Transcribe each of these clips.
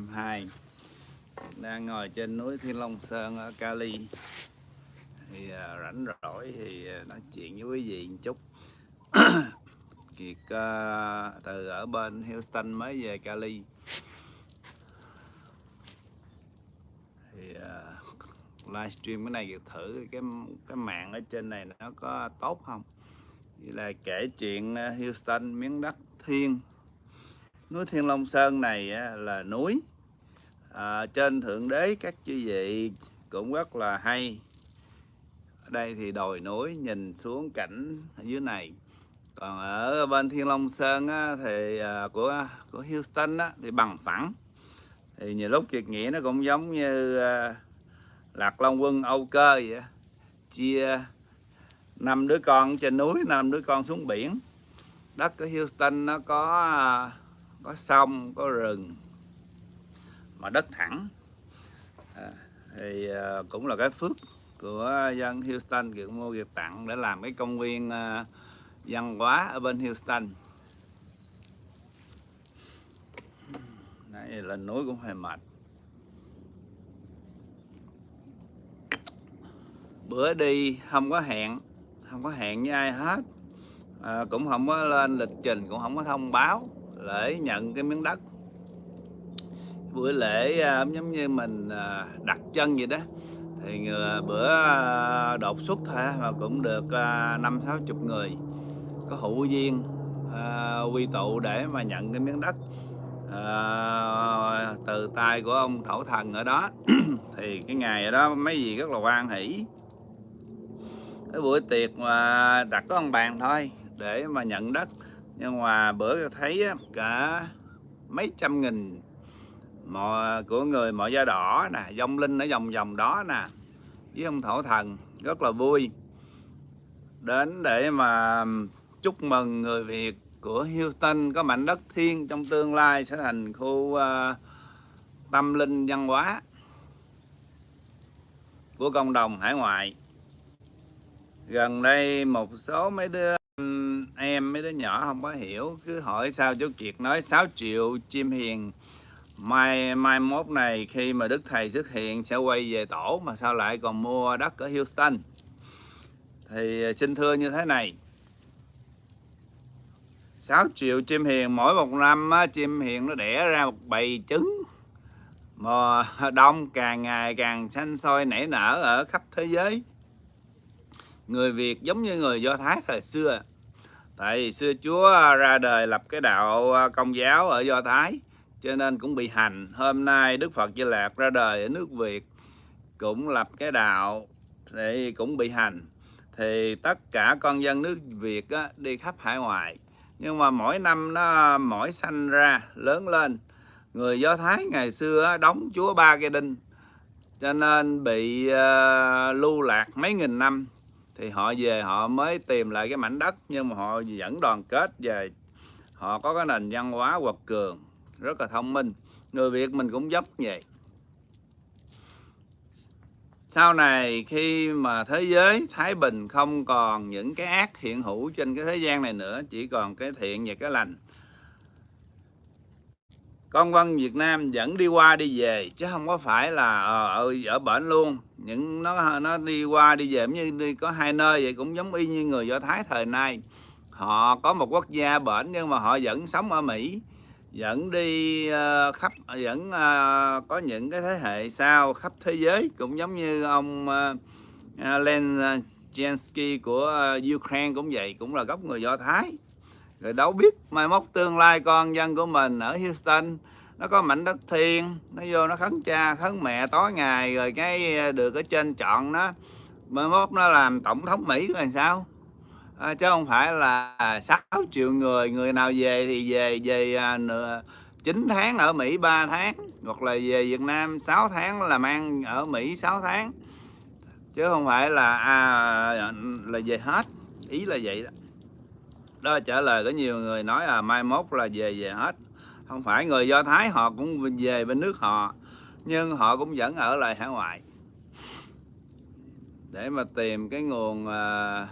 2022 đang ngồi trên núi Thiên Long Sơn ở Cali. Thì à, rảnh rỗi thì à, nói chuyện với quý vị một chút. Kiệt à, từ ở bên Houston mới về Cali. Thì à, livestream cái này Kiệt thử cái cái mạng ở trên này nó có tốt không? Như là kể chuyện à, Houston miếng đất thiên núi Thiên Long Sơn này là núi à, trên thượng đế các chư vị cũng rất là hay. Ở đây thì đồi núi nhìn xuống cảnh ở dưới này. Còn ở bên Thiên Long Sơn á, thì à, của của Houston á, thì bằng phẳng. Thì nhiều lúc kiệt nghĩa nó cũng giống như à, lạc long quân âu cơ vậy á. chia năm đứa con trên núi năm đứa con xuống biển. Đất của Houston nó có à, có sông có rừng mà đất thẳng. À, thì à, cũng là cái phước của dân Houston kiểu mua việc tặng để làm cái công viên à, văn hóa ở bên Houston. Này lên núi cũng hơi mệt. Bữa đi không có hẹn không có hẹn với ai hết. À, cũng không có lên lịch trình cũng không có thông báo lễ nhận cái miếng đất. Buổi lễ à, giống như mình à, đặt chân vậy đó. Thì à, bữa đột xuất thôi mà cũng được năm sáu chục người. Có hữu duyên quy tụ để mà nhận cái miếng đất. Từ tay của ông thổ thần ở đó. Thì cái ngày đó mấy gì rất là quan hỷ. Cái buổi tiệc mà đặt có ông bàn thôi, để mà nhận đất nhưng mà bữa thấy cả mấy trăm nghìn mọi của người mọi da đỏ nè dông linh ở vòng vòng đó nè với ông thổ thần rất là vui. Đến để mà chúc mừng người Việt của Houston có mảnh đất thiên trong tương lai sẽ thành khu uh, tâm linh văn hóa của cộng đồng hải ngoại. Gần đây một số mấy đứa em mấy đứa nhỏ không có hiểu cứ hỏi sao chú Kiệt nói 6 triệu chim hiền. Mai mai mốt này khi mà đức thầy xuất hiện sẽ quay về tổ mà sao lại còn mua đất ở Houston? Thì à, xin thưa như thế này. 6 triệu chim hiền mỗi một năm á, chim hiền nó đẻ ra một bầy trứng. Mà đông càng ngày càng xanh soi nảy nở ở khắp thế giới người Việt giống như người Do Thái thời xưa. Tại vì xưa Chúa ra đời lập cái đạo à, công giáo ở Do Thái cho nên cũng bị hành. Hôm nay Đức Phật Di Lạc ra đời ở nước Việt cũng lập cái đạo thì cũng bị hành. Thì tất cả con dân nước Việt á, đi khắp hải ngoại. Nhưng mà mỗi năm nó mỗi sanh ra lớn lên. Người Do Thái ngày xưa đóng chúa ba cây đinh cho nên bị uh, lưu lạc mấy nghìn năm thì họ về họ mới tìm lại cái mảnh đất nhưng mà họ vẫn đoàn kết về. Họ có cái nền văn hóa quật cường rất là thông minh. Người Việt mình cũng dốc vậy. Sau này khi mà thế giới thái bình không còn những cái ác hiện hữu trên cái thế gian này nữa chỉ còn cái thiện và cái lành. Con văn Việt Nam vẫn đi qua đi về chứ không có phải là ở ở, ở bển luôn những nó nó đi qua đi về như đi có hai nơi vậy cũng giống y như người Do Thái thời nay. Họ có một quốc gia bển nhưng mà họ vẫn sống ở Mỹ vẫn đi uh, khắp vẫn uh, có những cái thế hệ sau khắp thế giới cũng giống như ông uh, Len Jensky của uh, Ukraine cũng vậy cũng là gốc người Do Thái. Rồi đâu biết mai mốt tương lai con dân của mình ở Houston nó có mảnh đất thiên nó vô nó khấn cha khấn mẹ tối ngày rồi cái ờ, được ở trên chọn nó. Mai mốt nó làm tổng thống Mỹ rồi sao. À, chứ không phải là 6 triệu người người nào về thì về về à, nửa 9 tháng ở Mỹ 3 tháng hoặc là về Việt Nam 6 tháng làm ăn ở Mỹ 6 tháng. Chứ không phải là à, là về hết ý là vậy đó. Đó trả lời có nhiều người nói là mai mốt là về về hết không phải người Do Thái họ cũng về bên nước họ nhưng họ cũng vẫn ở lại hải ngoại. Để mà tìm cái nguồn à,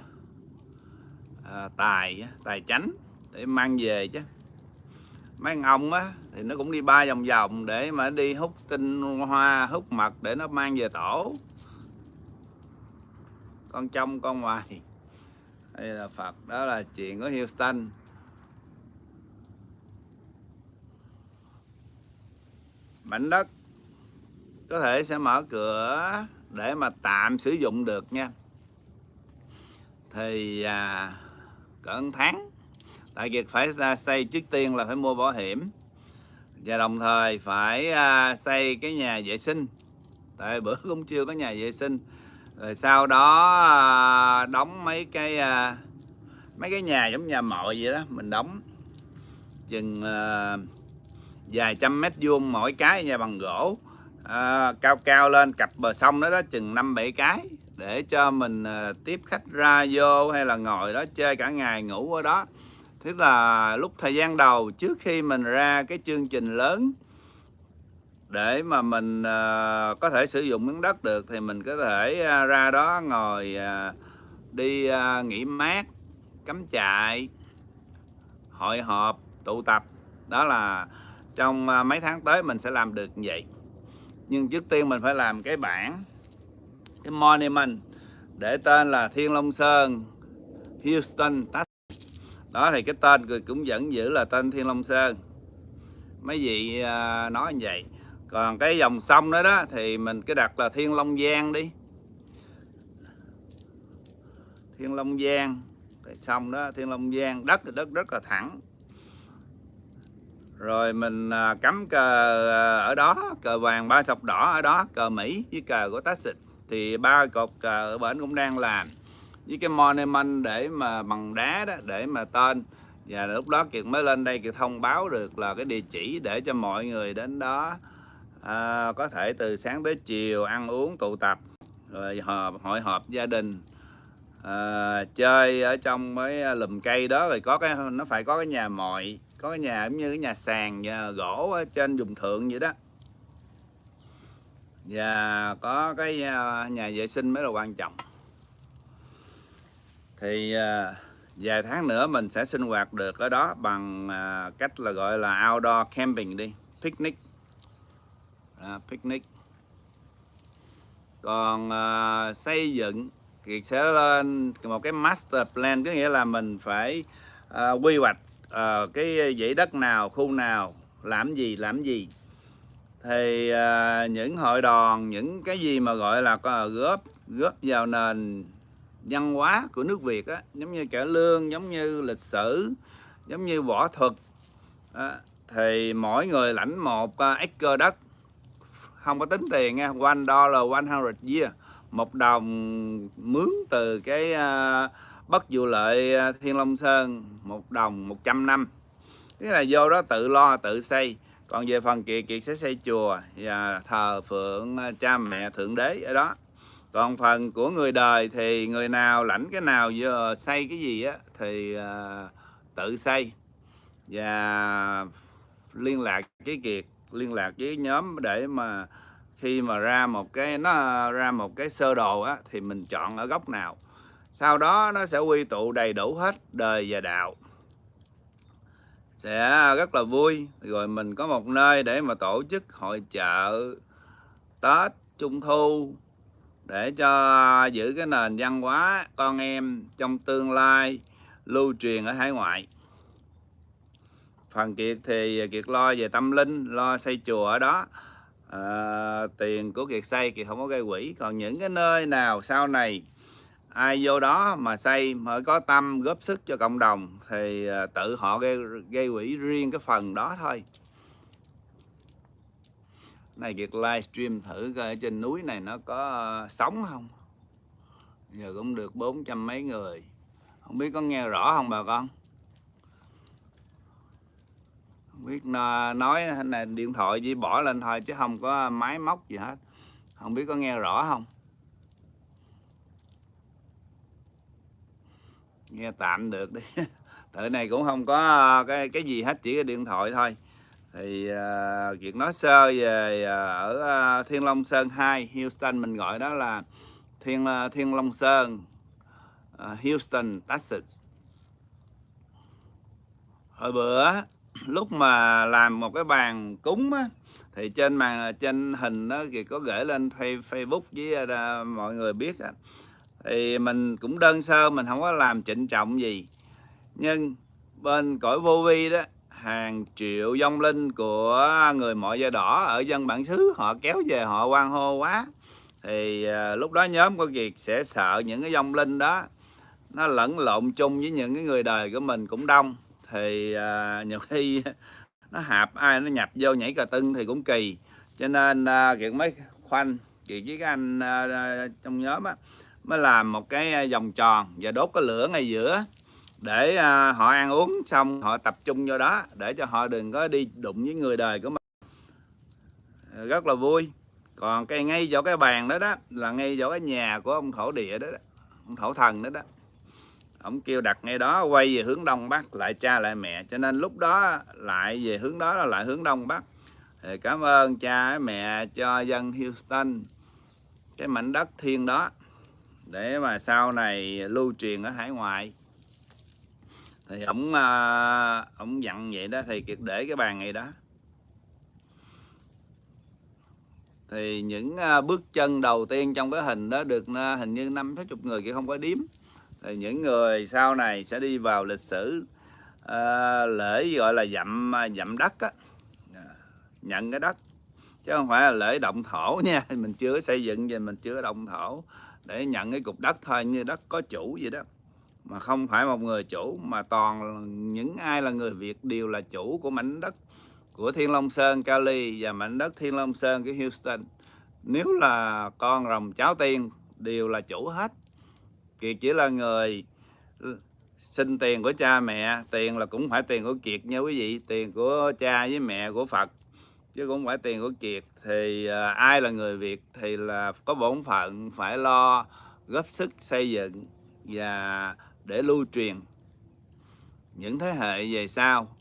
à, tài tài chánh để mang về chứ. Mấy ông á thì nó cũng đi ba vòng vòng để mà đi hút tinh hoa hút mật để nó mang về tổ. Con trong con ngoài. Đây là Phật đó là chuyện của Houston. Mảnh đất có thể sẽ mở cửa để mà tạm sử dụng được nha. Thì à, cỡ tháng tại việc phải à, xây trước tiên là phải mua bảo hiểm và đồng thời phải à, xây cái nhà vệ sinh. Tại bữa cũng chưa có nhà vệ sinh. Rồi sau đó à, đóng mấy cái à, mấy cái nhà giống nhà mọi vậy đó mình đóng. Chừng à, dài trăm mét vuông mỗi cái nhà bằng gỗ. À, cao cao lên cặp bờ sông đó đó chừng năm bảy cái để cho mình à, tiếp khách ra vô hay là ngồi đó chơi cả ngày ngủ ở đó. Tức là lúc thời gian đầu trước khi mình ra cái chương trình lớn để mà mình uh, có thể sử dụng miếng đất được thì mình có thể uh, ra đó ngồi uh, đi uh, nghỉ mát cắm trại hội họp tụ tập. Đó là trong à, mấy tháng tới mình sẽ làm được như vậy. Nhưng trước tiên mình phải làm cái bảng, cái monument để tên là Thiên Long Sơn, Houston, Texas. Đó thì cái tên cũng vẫn giữ là tên Thiên Long Sơn. Mấy vị à, nói như vậy. Còn cái dòng sông đó đó thì mình cứ đặt là Thiên Long Giang đi. Thiên Long Giang. Cái sông đó, Thiên Long Giang. Đất thì đất rất là thẳng rồi mình à, cắm cờ à, ở đó cờ vàng ba sọc đỏ ở đó cờ Mỹ với cờ của Texas thì ba cột cờ ở bển cũng đang làm. Với cái monument để mà bằng đá đó để mà tên. Và lúc đó kiệt mới lên đây kiệt thông báo được là cái địa chỉ để cho mọi người đến đó à, có thể từ sáng tới chiều ăn uống tụ tập rồi họp hội họp gia đình à, chơi ở trong mấy à, lùm cây đó. Rồi có cái nó phải có cái nhà mọi có cái nhà giống như cái nhà sàn nhà gỗ ở trên vùng thượng vậy đó. Và có cái à, nhà vệ sinh mới là quan trọng. Thì à, vài tháng nữa mình sẽ sinh hoạt được ở đó bằng à, cách là gọi là outdoor camping đi picnic. À, picnic. Còn à, xây dựng thì sẽ lên một cái master plan có nghĩa là mình phải à, quy hoạch à, cái ờ, dãy đất nào khu nào làm gì làm gì. Thì à, những hội đoàn những cái gì mà gọi là có góp góp vào nền văn hóa của nước Việt á giống như cải lương giống như lịch sử giống như võ thuật á, thì mỗi người lãnh một uh, acre đất. Không có tính tiền nha one dollar one hundred year. Một đồng mướn từ cái uh, bất vụ lợi à, Thiên Long Sơn một đồng 100 năm. Thế là vô đó tự lo tự xây. Còn về phần kiệt kiệt sẽ xây chùa và thờ phượng à, cha mẹ thượng đế ở đó. Còn phần của người đời thì người nào lãnh cái nào giờ à, xây cái gì á thì uh, tự xây. Và liên lạc với kiệt liên lạc với nhóm để mà khi mà ra một cái nó ra một cái sơ đồ á thì mình chọn ở góc nào sau đó nó sẽ quy tụ đầy đủ hết đời và đạo. Sẽ rất là vui. Rồi mình có một nơi để mà tổ chức hội chợ tết trung thu để cho giữ cái nền văn hóa con em trong tương lai lưu truyền ở hải ngoại. Phần kiệt thì kiệt lo về tâm linh lo xây chùa ở đó. À, tiền của kiệt xây kiệt không có gây quỹ. Còn những cái nơi nào sau này ai vô đó mà xây mà có tâm góp sức cho cộng đồng thì ờ, tự họ gây, gây quỹ riêng cái phần đó thôi. Này kiệt livestream thử coi ở trên núi này nó có ờ, sống không? Giờ cũng được bốn trăm mấy người. Không biết có nghe rõ không bà con? Không biết nói này điện thoại chỉ bỏ lên thôi chứ không có máy móc gì hết. Không biết có nghe rõ không? Nghe tạm được đi. Tự này cũng không có ờ, cái cái gì hết chỉ cái điện thoại thôi. Thì uh, chuyện nói sơ về uh, ở uh, Thiên Long Sơn 2 Houston mình gọi đó là Thiên uh, Thiên Long Sơn uh, Houston Texas. Hồi bữa lúc mà làm một cái bàn cúng á thì trên màn trên hình đó thì có gửi lên Facebook với uh, mọi người biết á thì mình cũng đơn sơ mình không có làm trịnh trọng gì. Nhưng bên cõi vô vi đó hàng triệu vong linh của người mọi da đỏ ở dân bản xứ họ kéo về họ quan hô quá. Thì à, lúc đó nhóm của Kiệt sẽ sợ những cái vong linh đó nó lẫn lộn chung với những cái người đời của mình cũng đông. Thì à, nhiều khi nó hạp ai nó nhập vô nhảy cà tưng thì cũng kỳ. Cho nên uh, Kiệt mới khoanh Kiệt với cái anh trong nhóm á mới làm một cái vòng tròn và đốt cái lửa ngay giữa để họ ăn uống xong họ tập trung vô đó để cho họ đừng có đi đụng với người đời của mình. Rất là vui. Còn cái ngay chỗ cái bàn đó đó là ngay chỗ cái nhà của ông thổ địa đó, đó ông thổ thần đó đó. Ông kêu đặt ngay đó quay về hướng đông bắc lại cha lại mẹ. Cho nên lúc đó lại về hướng đó là lại hướng đông bắc. Thì cảm ơn cha mẹ cho dân Houston cái mảnh đất thiên đó để mà sau này lưu truyền ở hải ngoại. Thì ổng ờ, ổng dặn vậy đó thì kiệt để cái bàn này đó. Thì những ờ, bước chân đầu tiên trong cái hình đó được ờ, hình như năm sáu chục người kia không có điếm thì những người sau này sẽ đi vào lịch sử à, lễ gọi là dặm dặm đất á. Dạ, nhận cái đất. Chứ không phải là lễ động thổ nha mình chưa xây dựng và mình chưa động thổ để nhận cái cục đất thôi, như đất có chủ vậy đó. Mà không phải một người chủ, mà toàn những ai là người Việt đều là chủ của mảnh đất của Thiên Long Sơn, Cali và mảnh đất Thiên Long Sơn cái Houston. Nếu là con rồng cháu tiên đều là chủ hết. Kiệt chỉ là người xin tiền của cha mẹ, tiền là cũng phải tiền của Kiệt nha quý vị, tiền của cha với mẹ của Phật chứ cũng phải tiền của Kiệt. Thì à, ai là người Việt thì là có bổn phận phải lo góp sức xây dựng và để lưu truyền những thế hệ về sau.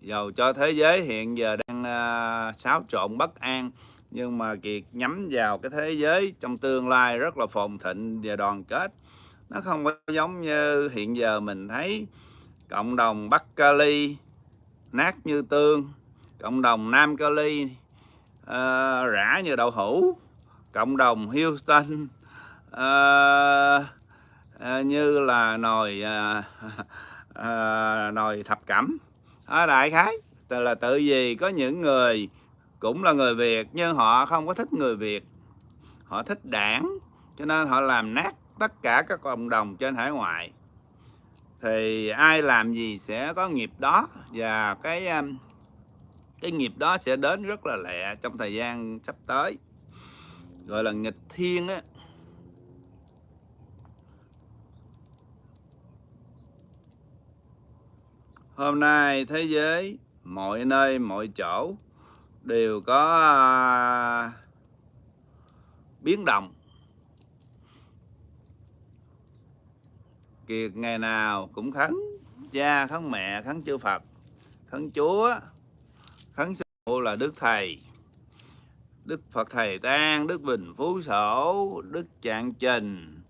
Dầu cho thế giới hiện giờ đang à, xáo trộn bất an nhưng mà kiệt nhắm vào cái thế giới trong tương lai rất là phồn thịnh và đoàn kết. Nó không có giống như hiện giờ mình thấy cộng đồng bắc kali nát như tương cộng đồng nam cali uh, ờ, rã như đậu hũ. Cộng đồng houston uh, uh, như là nồi uh, uh, nồi thập cẩm. À, đại khái là tự vì có những người cũng là người Việt nhưng họ không có thích người Việt. Họ thích đảng cho nên họ làm nát tất cả các cộng đồng trên hải ngoại. Thì ai làm gì sẽ có nghiệp đó. Và cái cái nghiệp đó sẽ đến rất là lẹ trong thời gian sắp tới. Gọi là nghịch thiên á. Hôm nay thế giới mọi nơi mọi chỗ đều có à, biến động. Kiệt ngày nào cũng khấn cha khấn mẹ khấn chư phật khấn chúa khấn sư phụ là đức thầy đức phật thầy tan đức bình phú sổ đức trạng trình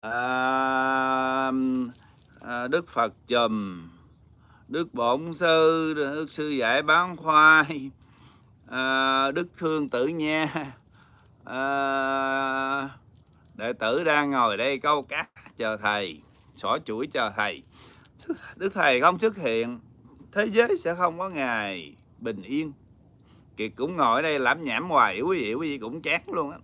à, à, đức phật chùm đức bổn sư đức sư dạy bán khoai à, đức thương tử nha. À, đệ tử đang ngồi đây câu cát chờ thầy xỏ chuỗi chờ thầy. Đức thầy không xuất hiện thế giới sẽ không có ngày bình yên. Kiệt cũng ngồi ở đây lãm nhảm hoài quý vị quý vị cũng chán luôn á.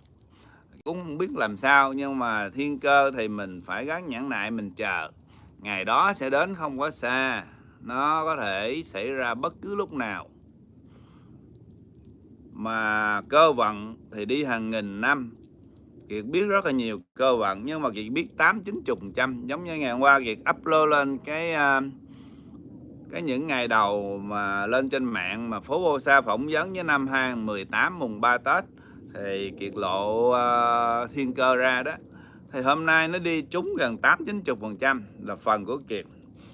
Cũng không biết làm sao nhưng mà thiên cơ thì mình phải gắn nhẫn nại mình chờ. Ngày đó sẽ đến không có xa nó có thể xảy ra bất cứ lúc nào. Mà cơ vận thì đi hàng nghìn năm. Kiệt biết rất là nhiều cơ vận nhưng mà Kiệt biết 8 9 phần trăm. Giống như ngày hôm qua Kiệt upload lên cái uh, cái những ngày đầu mà lên trên mạng mà phố Bô Sa phỏng vấn với năm 2018 mùng 3 Tết thì Kiệt lộ uh, thiên cơ ra đó. Thì hôm nay nó đi trúng gần 8 90 phần trăm là phần của Kiệt.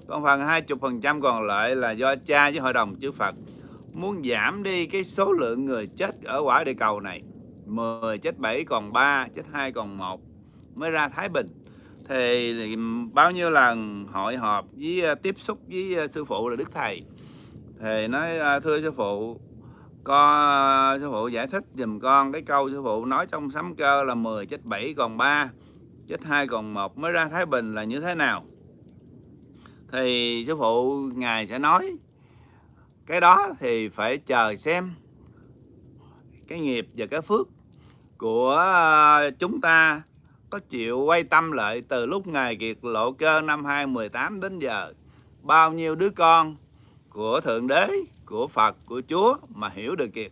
Còn phần 20 phần trăm còn lại là do cha với hội đồng chư Phật muốn giảm đi cái số lượng người chết ở quả địa cầu này. 10 chết 7 còn 3 chết 2 còn 1 mới ra Thái Bình thì bao nhiêu lần hội họp với ờ, tiếp xúc với ờ, sư phụ là Đức Thầy. Thì nói ờ, thưa sư phụ, con sư phụ giải thích dùm con cái câu sư phụ nói trong sấm cơ là 10 chết 7 còn 3 chết 2 còn 1 mới ra Thái Bình là như thế nào? Thì sư phụ ngài sẽ nói, cái đó thì phải chờ xem cái nghiệp và cái phước của chúng ta có chịu quay tâm lại từ lúc ngài kiệt lộ cơ năm 2018 đến giờ. Bao nhiêu đứa con của thượng đế của phật của chúa mà hiểu được kiệt.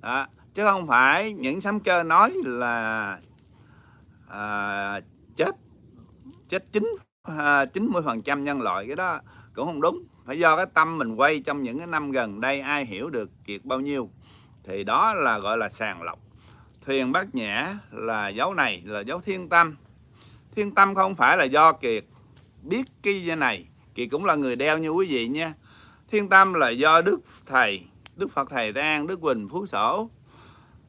Đó. chứ không phải những sấm cơ nói là à, chết chết chín à, chín mươi phần trăm nhân loại cái đó cũng không đúng. Phải do cái tâm mình quay trong những cái năm gần đây ai hiểu được kiệt bao nhiêu. Thì đó là gọi là sàng lọc thuyền bát nhã là dấu này, là dấu thiên tâm. Thiên tâm không phải là do kiệt biết cái này. Kiệt cũng là người đeo như quý vị nha. Thiên tâm là do đức thầy, đức phật thầy tan đức quỳnh phú sổ,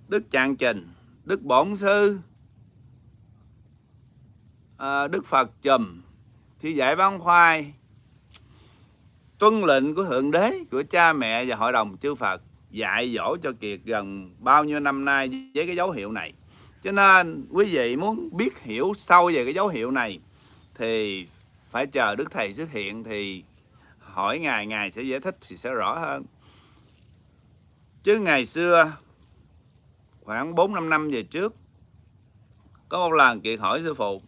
đức trạng trình, đức bổn sư à, đức phật chùm, thi giải bán khoai, tuân lệnh của thượng đế, của cha mẹ và hội đồng chư phật dạy dỗ cho kiệt gần bao nhiêu năm nay với cái dấu hiệu này. Cho nên quý vị muốn biết hiểu sâu về cái dấu hiệu này thì phải chờ đức thầy xuất hiện thì hỏi ngài ngài sẽ giải thích thì sẽ rõ hơn. Chứ ngày xưa, khoảng 4 năm năm về trước, có một lần kiệt hỏi sư phụ,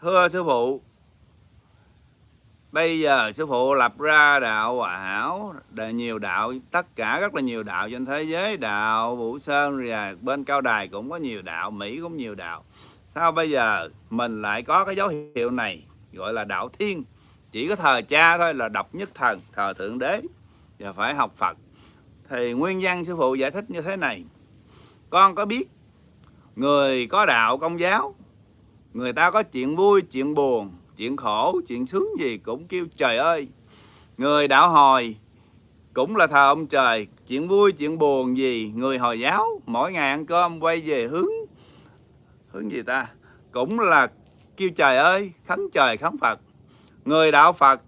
thưa sư phụ bây giờ sư phụ lập ra đạo hòa hảo nhiều đạo, tất cả rất là nhiều đạo trên thế giới, đạo vũ sơn và bên cao đài cũng có nhiều đạo, mỹ cũng nhiều đạo. Sao bây giờ mình lại có cái dấu hiệu này, gọi là đạo thiên? Chỉ có thờ cha thôi là độc nhất thần, thờ thượng đế và phải học phật. Thì nguyên văn sư phụ giải thích như thế này. Con có biết người có đạo công giáo, người ta có chuyện vui, chuyện buồn chuyện khổ, chuyện sướng gì cũng kêu trời ơi. Người đạo hồi cũng là thờ ông trời. Chuyện vui, chuyện buồn gì, người hồi giáo mỗi ngày ăn cơm quay về hướng hướng gì ta? Cũng là kêu trời ơi khấn trời khấn phật. Người đạo phật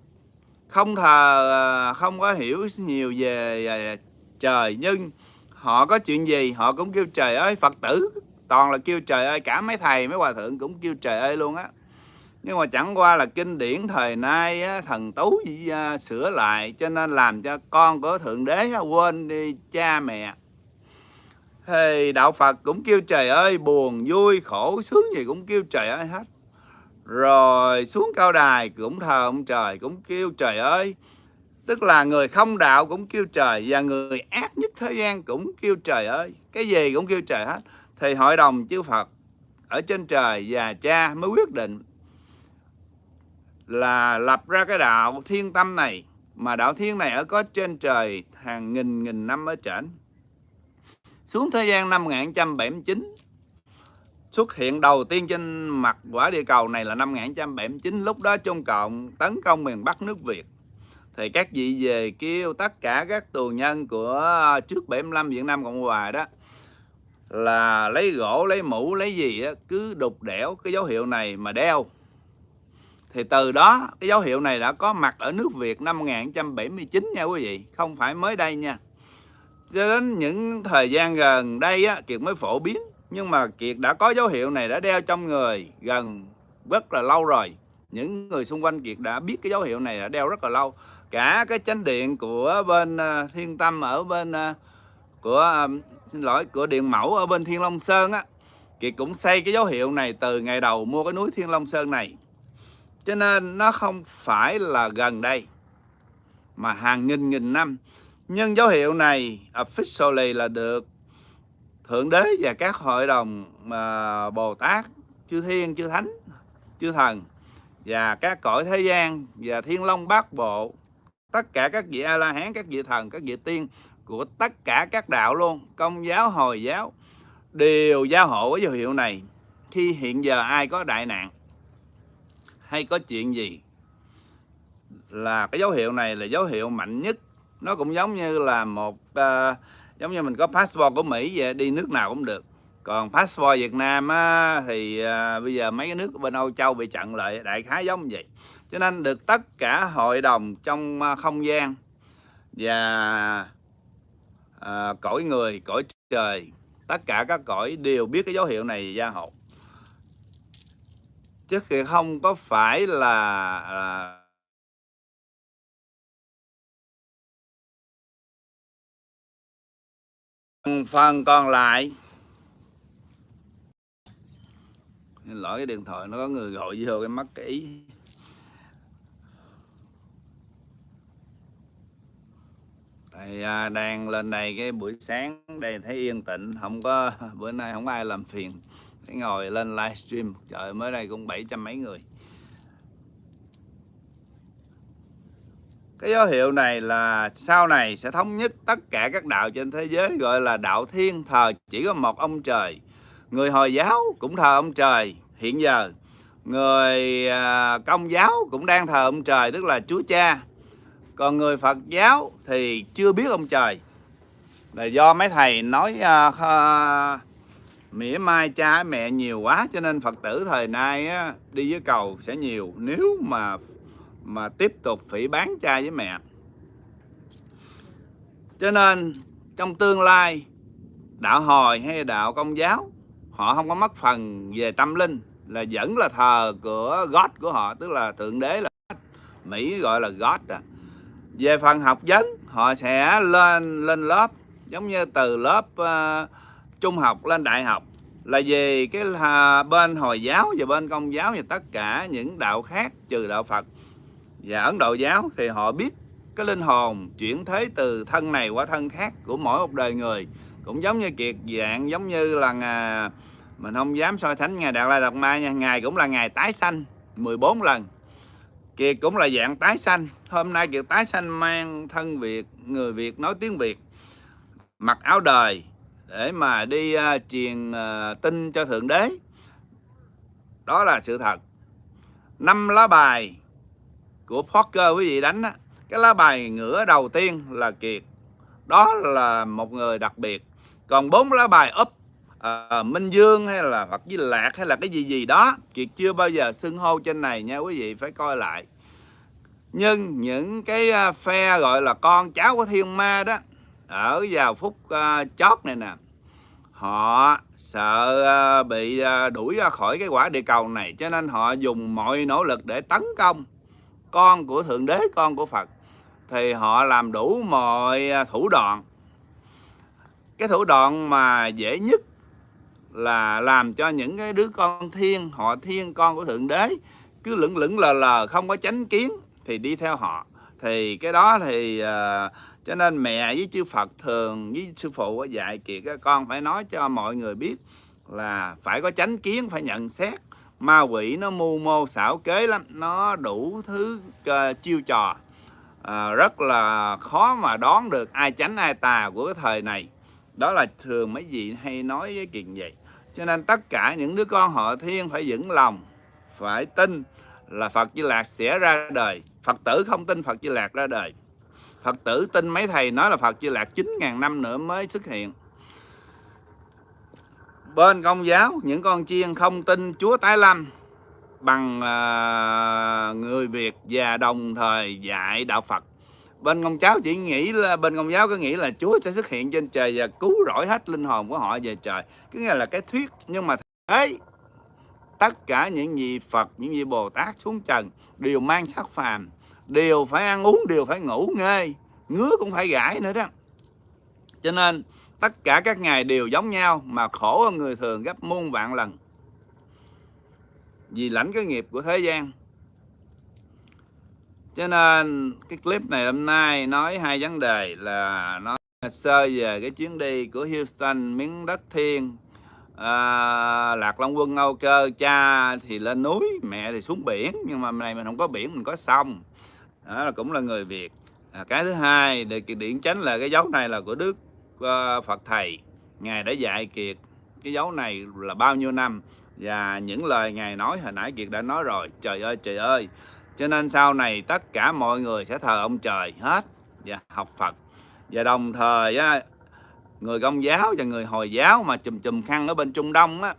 không thờ à, không có hiểu nhiều về à, trời, nhưng họ có chuyện gì, họ cũng kêu trời ơi, phật tử toàn là kêu trời ơi. Cả mấy thầy, mấy hòa thượng cũng kêu trời ơi luôn á nhưng mà chẳng qua là kinh điển thời nay á, thần tú à, sửa lại cho nên làm cho con của thượng đế á, quên đi cha mẹ. Thì đạo phật cũng kêu trời ơi buồn vui khổ sướng gì cũng kêu trời ơi hết. Rồi xuống cao đài cũng thờ ông trời cũng kêu trời ơi. Tức là người không đạo cũng kêu trời và người ác nhất thế gian cũng kêu trời ơi. Cái gì cũng kêu trời hết. Thì hội đồng chư Phật ở trên trời và cha mới quyết định là lập ra cái đạo thiên tâm này mà đạo thiên này ở có trên trời hàng nghìn nghìn năm ở trển xuống thế gian năm 1979 xuất hiện đầu tiên trên mặt quả địa cầu này là năm 1979 lúc đó Trung Cộng tấn công miền Bắc nước Việt. Thì các vị về kêu tất cả các tù nhân của trước 75 Việt Nam Cộng Hòa đó là lấy gỗ lấy mũ lấy gì đó, cứ đục đẽo cái dấu hiệu này mà đeo thì từ đó cái dấu hiệu này đã có mặt ở nước Việt năm 1979 nha quý vị không phải mới đây nha. Cho đến những thời gian gần đây á, Kiệt mới phổ biến nhưng mà Kiệt đã có dấu hiệu này đã đeo trong người gần rất là lâu rồi. Những người xung quanh Kiệt đã biết cái dấu hiệu này đã đeo rất là lâu. Cả cái chánh điện của bên à, Thiên Tâm ở bên à, của à, xin lỗi của Điện Mẫu ở bên Thiên Long Sơn á Kiệt cũng xây cái dấu hiệu này từ ngày đầu mua cái núi Thiên Long Sơn này cho nên nó không phải là gần đây mà hàng nghìn nghìn năm. Nhưng dấu hiệu này officially là được thượng đế và các hội đồng uh, bồ tát chư thiên chư thánh chư thần và các cõi thế gian và thiên long bát bộ tất cả các vị a la hán các vị thần các vị tiên của tất cả các đạo luôn công giáo hồi giáo đều giao hộ cái dấu hiệu này khi hiện giờ ai có đại nạn hay có chuyện gì là cái dấu hiệu này là dấu hiệu mạnh nhất. Nó cũng giống như là một uh, giống như mình có passport của Mỹ vậy đi nước nào cũng được. Còn passport Việt Nam á, thì à, bây giờ mấy cái nước bên Âu Châu bị chặn lại đại khái giống vậy. Cho nên được tất cả hội đồng trong à, không gian và à, cõi người cõi trời tất cả các cõi đều biết cái dấu hiệu này gia hộ chứ không có phải là, là phần còn lại. Lỗi cái điện thoại nó có người gọi vô cái mắt kỹ. Thầy à, đang lên đây cái buổi sáng đây thấy yên tĩnh không có bữa nay không ai làm phiền cái ngồi lên livestream trời mới đây cũng bảy trăm mấy người. Cái dấu hiệu này là sau này sẽ thống nhất tất cả các đạo trên thế giới gọi là đạo thiên thờ chỉ có một ông trời. Người hồi giáo cũng thờ ông trời. Hiện giờ người à, công giáo cũng đang thờ ông trời tức là chúa cha. Còn người phật giáo thì chưa biết ông trời. Là do mấy thầy nói uh, uh, mỉa mai cha mẹ nhiều quá cho nên phật tử thời nay á, đi với cầu sẽ nhiều nếu mà mà tiếp tục phỉ bán cha với mẹ cho nên trong tương lai đạo hồi hay đạo công giáo họ không có mất phần về tâm linh là vẫn là thờ của God của họ tức là thượng đế là God. Mỹ gọi là God à. về phần học vấn họ sẽ lên lên lớp giống như từ lớp uh, trung học lên đại học là về cái là bên hồi giáo và bên công giáo và tất cả những đạo khác trừ đạo Phật. Và Ấn Độ giáo thì họ biết cái linh hồn chuyển thế từ thân này qua thân khác của mỗi một đời người. Cũng giống như kiệt dạng giống như là uh, mình không dám so sánh ngày Đạt Lai Đạt Ma nha ngày cũng là ngày tái sanh 14 lần. Kiệt cũng là dạng tái sanh. Hôm nay Kiệt tái sanh mang thân Việt người Việt nói tiếng Việt. Mặc áo đời để mà đi uh, truyền uh, tin cho Thượng Đế. Đó là sự thật. Năm lá bài của poker quý vị đánh á cái lá bài ngửa đầu tiên là Kiệt. Đó là một người đặc biệt. Còn bốn lá bài úp uh, à, Minh Dương hay là hoặc với Lạc hay là cái gì gì đó Kiệt chưa bao giờ xưng hô trên này nha quý vị phải coi lại. Nhưng những cái à, phe gọi là con cháu của thiên ma đó ở vào phút uh, chót này nè họ sợ uh, bị uh, đuổi ra khỏi cái quả địa cầu này cho nên họ dùng mọi nỗ lực để tấn công con của thượng đế con của phật. Thì họ làm đủ mọi thủ đoạn. Cái thủ đoạn mà dễ nhất là làm cho những cái đứa con thiên họ thiên con của thượng đế cứ lững lững lờ lờ không có chánh kiến thì đi theo họ. Thì cái đó thì uh, cho nên mẹ với chư Phật thường với sư phụ dạy kiệt các con phải nói cho mọi người biết là phải có chánh kiến phải nhận xét. Ma quỷ nó mưu mô xảo kế lắm nó đủ thứ uh, chiêu trò. Uh, rất là khó mà đoán được ai chánh ai tà của cái thời này. Đó là thường mấy vị hay nói với kiệt vậy. Cho nên tất cả những đứa con họ thiên phải vững lòng phải tin là Phật Di Lạc sẽ ra đời. Phật tử không tin Phật Di Lạc ra đời. Phật tử tin mấy thầy nói là Phật Di Lạc 9.000 năm nữa mới xuất hiện. Bên công giáo những con chiên không tin Chúa tái lâm bằng uh, người Việt và đồng thời dạy đạo Phật. Bên công giáo chỉ nghĩ là bên công giáo có nghĩ là Chúa sẽ xuất hiện trên trời và cứu rỗi hết linh hồn của họ về trời. Cứ nghe là cái thuyết nhưng mà thế tất cả những gì Phật những gì Bồ Tát xuống trần đều mang sắc phàm đều phải ăn uống đều phải ngủ ngơi ngứa cũng phải gãi nữa đó. Cho nên tất cả các ngày đều giống nhau mà khổ hơn người thường gấp muôn vạn lần. Vì lãnh cái nghiệp của thế gian. Cho nên cái clip này hôm nay nói hai vấn đề là nói sơ về cái chuyến đi của Houston miếng đất thiên à, lạc long quân âu cơ cha thì lên núi mẹ thì xuống biển. Nhưng mà này mình không có biển mình có sông đó là cũng là người việt. À, cái thứ hai để điện chánh là cái dấu này là của đức uh, phật thầy. Ngài đã dạy kiệt cái dấu này là bao nhiêu năm và những lời ngài nói hồi nãy kiệt đã nói rồi. Trời ơi trời ơi. Cho nên sau này tất cả mọi người sẽ thờ ông trời hết và học Phật. Và đồng thời á, người công giáo và người hồi giáo mà chùm chùm khăn ở bên Trung Đông á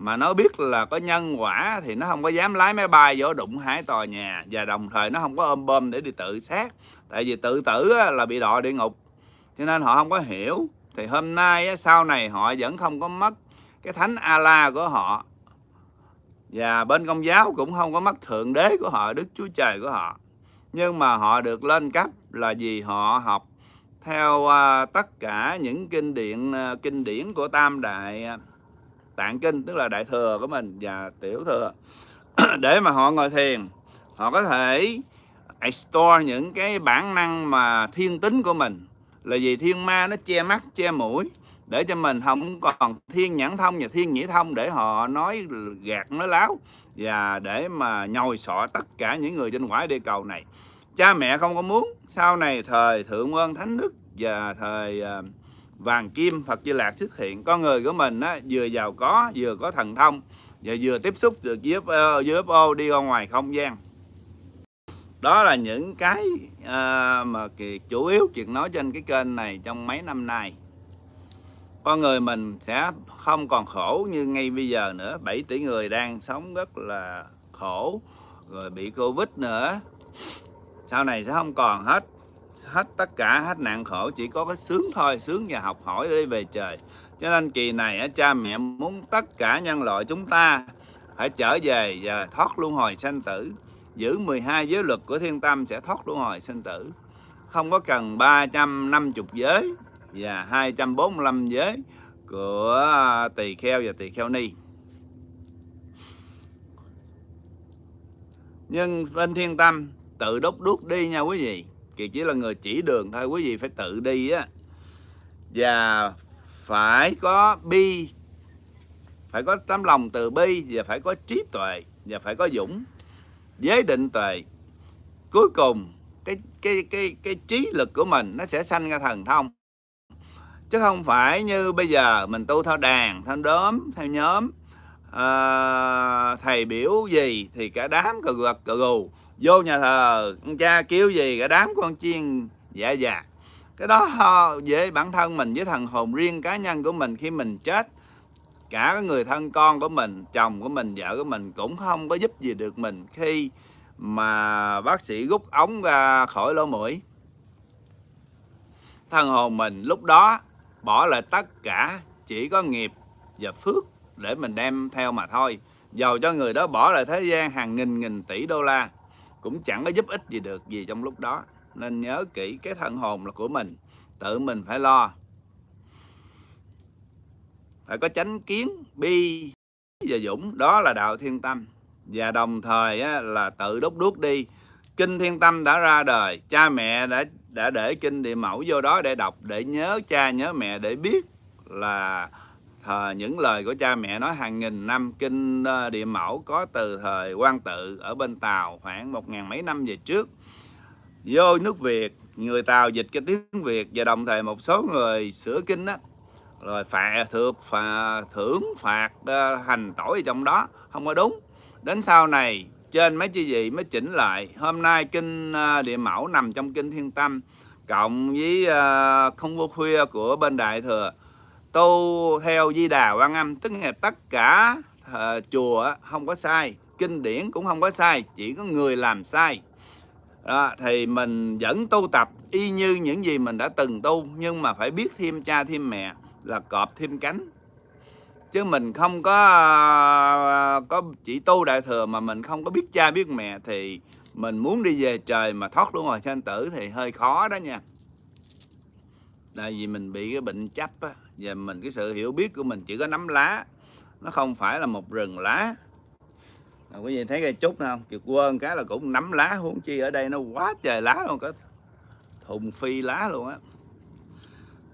mà nó biết là có nhân quả thì nó không có dám lái máy bay vô đụng hai tòa nhà. Và đồng thời nó không có ôm bơm để đi tự sát. Tại vì tự tử là bị đọa địa ngục. Cho nên họ không có hiểu. Thì hôm nay sau này họ vẫn không có mất cái thánh ala của họ. Và bên công giáo cũng không có mất thượng đế của họ, đức chúa trời của họ. Nhưng mà họ được lên cấp là vì họ học theo à, tất cả những kinh điển à, kinh điển của tam đại à tạng kinh tức là đại thừa của mình và tiểu thừa. Để mà họ ngồi thiền họ có thể store những cái bản năng mà thiên tính của mình. Là vì thiên ma nó che mắt che mũi để cho mình không còn thiên nhãn thông và thiên nhĩ thông để họ nói gạt nói láo và để mà nhồi sọ tất cả những người trên quả địa cầu này. Cha mẹ không có muốn sau này thời thượng quân thánh đức và thời uh, vàng kim Phật Di Lạc xuất hiện. Con người của mình á, vừa giàu có vừa có thần thông và vừa tiếp xúc được với UFO, đi ra ngoài không gian. Đó là những cái uh, mà Kiệt chủ yếu chuyện nói trên cái kênh này trong mấy năm nay. Con người mình sẽ không còn khổ như ngay bây giờ nữa. 7 tỷ người đang sống rất là khổ rồi bị Covid nữa. Sau này sẽ không còn hết hết tất cả, hết nạn khổ, chỉ có cái sướng thôi, sướng và học hỏi để về trời. Cho nên kỳ này cha mẹ muốn tất cả nhân loại chúng ta phải trở về và thoát luân hồi sanh tử. Giữ 12 giới luật của thiên tâm sẽ thoát luân hồi sanh tử. Không có cần 350 giới và 245 giới của à, tỳ kheo và tỳ kheo ni. Nhưng bên thiên tâm tự đốt đuốc đi nha quý vị. Kiệt chỉ là người chỉ đường thôi quý vị phải tự đi á. Và phải có bi phải có tấm lòng từ bi và phải có trí tuệ và phải có dũng giới định tuệ. Cuối cùng cái cái cái cái trí lực của mình nó sẽ sanh ra thần thông. Chứ không phải như bây giờ mình tu theo đàn theo đốm theo nhóm à, thầy biểu gì thì cả đám cờ gật cờ gù vô nhà thờ, con cha kêu gì cả đám con chiên dạ dạ. Cái đó với bản thân mình với thần hồn riêng cá nhân của mình khi mình chết. Cả người thân con của mình, chồng của mình, vợ của mình cũng không có giúp gì được mình khi mà bác sĩ rút ống ra khỏi lỗ mũi. Thân hồn mình lúc đó bỏ lại tất cả, chỉ có nghiệp và phước để mình đem theo mà thôi. Giàu cho người đó bỏ lại thế gian hàng nghìn nghìn tỷ đô la cũng chẳng có giúp ích gì được gì trong lúc đó. Nên nhớ kỹ cái thân hồn là của mình tự mình phải lo. Phải có chánh kiến bi và dũng đó là đạo thiên tâm. Và đồng thời á, là tự đốt đuốc đi. Kinh thiên tâm đã ra đời cha mẹ đã đã để kinh địa mẫu vô đó để đọc để nhớ cha nhớ mẹ để biết là thờ những lời của cha mẹ nói hàng nghìn năm kinh ờ, địa mẫu có từ thời quan tự ở bên tàu khoảng một ngàn mấy năm về trước. Vô nước việt người tàu dịch cái tiếng việt và đồng thời một số người sửa kinh đó rồi phạt thược phà, thưởng phạt ờ, hành tội trong đó không có đúng. Đến sau này trên mấy chi gì mới chỉnh lại. Hôm nay kinh ờ, địa mẫu nằm trong kinh thiên tâm cộng với không vô khuya của bên đại thừa tu theo di đà quan âm tức là tất cả uh, chùa không có sai kinh điển cũng không có sai chỉ có người làm sai. Đó, thì mình vẫn tu tập y như những gì mình đã từng tu nhưng mà phải biết thêm cha thêm mẹ là cọp thêm cánh. Chứ mình không có uh, có chỉ tu đại thừa mà mình không có biết cha biết mẹ thì mình muốn đi về trời mà thoát luôn rồi sanh tử thì hơi khó đó nha. Tại vì mình bị cái bệnh chấp á và mình cái sự hiểu biết của mình chỉ có nắm lá. Nó không phải là một rừng lá. À, quý vị thấy cây trúc không? Kiệt quên cái là cũng nắm lá huống chi ở đây nó quá trời lá luôn có thùng phi lá luôn á.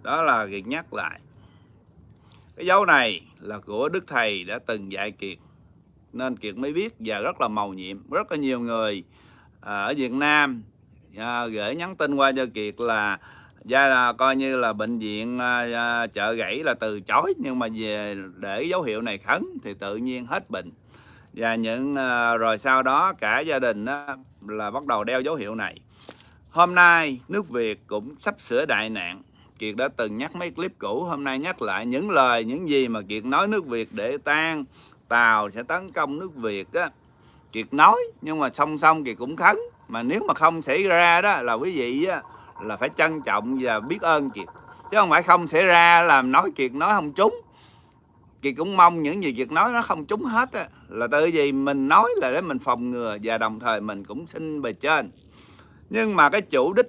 Đó. đó là kiệt nhắc lại. Cái dấu này là của đức thầy đã từng dạy kiệt. Nên kiệt mới biết và rất là màu nhiệm. Rất là nhiều người à, ở việt nam à, gửi nhắn tin qua cho kiệt là gia là coi như là bệnh viện à, à, chợ gãy là từ chối nhưng mà về để dấu hiệu này khấn thì tự nhiên hết bệnh. Và những à, rồi sau đó cả gia đình á, là bắt đầu đeo dấu hiệu này. Hôm nay nước Việt cũng sắp sửa đại nạn. Kiệt đã từng nhắc mấy clip cũ hôm nay nhắc lại những lời những gì mà Kiệt nói nước Việt để tan. Tàu sẽ tấn công nước việt á. Kiệt nói nhưng mà song song kiệt cũng khấn mà nếu mà không xảy ra đó là quý vị á là phải trân trọng và biết ơn kiệt. Chứ không phải không xảy ra là nói kiệt nói không trúng. Kiệt cũng mong những gì kiệt nói nó không trúng hết á là tự vì mình nói là để mình phòng ngừa và đồng thời mình cũng xin bề trên. Nhưng mà cái chủ đích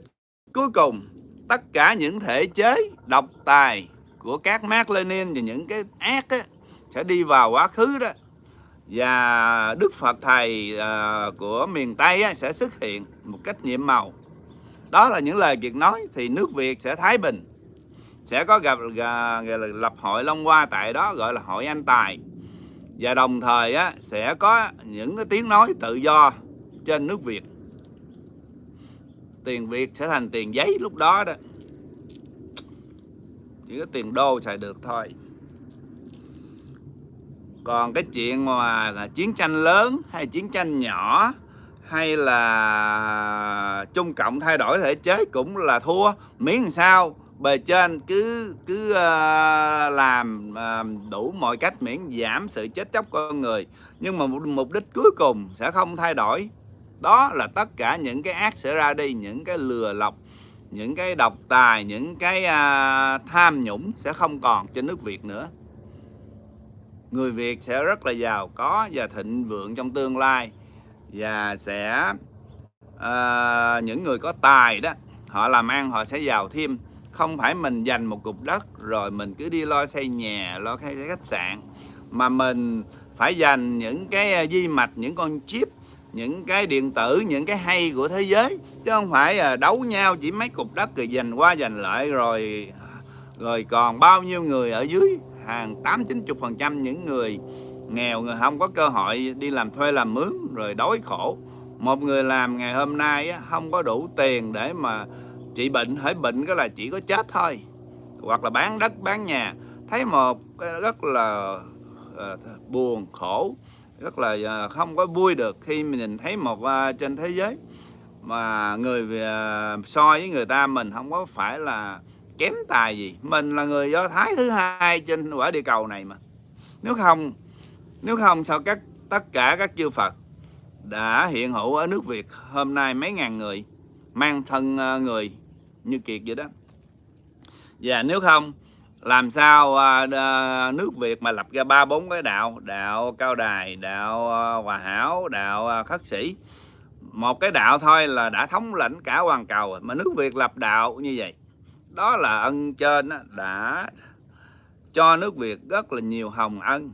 cuối cùng tất cả những thể chế độc tài của các Mark Lenin và những cái ác á, sẽ đi vào quá khứ đó. Và Đức Phật thầy uh, của miền Tây á, sẽ xuất hiện một cách nhiệm màu đó là những lời Kiệt nói thì nước Việt sẽ thái bình. Sẽ có gặp à, lập hội Long Hoa tại đó gọi là hội anh tài. Và đồng thời á, sẽ có những cái tiếng nói tự do trên nước Việt. Tiền Việt sẽ thành tiền giấy lúc đó đó. Chỉ có tiền đô xài được thôi. Còn cái chuyện mà à, chiến tranh lớn hay chiến tranh nhỏ hay là Trung Cộng thay đổi thể chế cũng là thua. Miễn làm sao bề trên cứ cứ uh, làm uh, đủ mọi cách miễn giảm sự chết chóc con người. Nhưng mà mục đích cuối cùng sẽ không thay đổi. Đó là tất cả những cái ác sẽ ra đi những cái lừa lọc những cái độc tài những cái uh, tham nhũng sẽ không còn trên nước Việt nữa. Người Việt sẽ rất là giàu có và thịnh vượng trong tương lai và sẽ uh, những người có tài đó họ làm ăn họ sẽ giàu thêm. Không phải mình dành một cục đất rồi mình cứ đi lo xây nhà lo xây khách sạn. Mà mình phải dành những cái ờ, di mạch những con chip những cái điện tử những cái hay của thế giới. Chứ không phải ờ, đấu nhau chỉ mấy cục đất rồi giành qua giành lại rồi rồi còn bao nhiêu người ở dưới. Hàng tám chín chục phần trăm những người nghèo người không có cơ hội đi làm thuê làm mướn, rồi đói khổ. Một người làm ngày hôm nay không có đủ tiền để mà trị bệnh. Hỏi bệnh cái là chỉ có chết thôi. Hoặc là bán đất, bán nhà. Thấy một cái rất là ờ, buồn khổ, rất là ờ, không có vui được khi mình nhìn thấy một ờ, trên thế giới mà người so với người ta mình không có phải là kém tài gì. Mình là người do thái thứ hai trên quả địa cầu này mà. Nếu không nếu không, sao các, tất cả các chư Phật đã hiện hữu ở nước Việt hôm nay mấy ngàn người, mang thân ờ, người như kiệt vậy đó? Và nếu không, làm sao ờ, nước Việt mà lập ra ba bốn cái đạo đạo cao đài, đạo ờ, hòa hảo, đạo khất sĩ? Một cái đạo thôi là đã thống lĩnh cả hoàn cầu mà nước Việt lập đạo như vậy, đó là ân trên đã cho nước Việt rất là nhiều hồng ân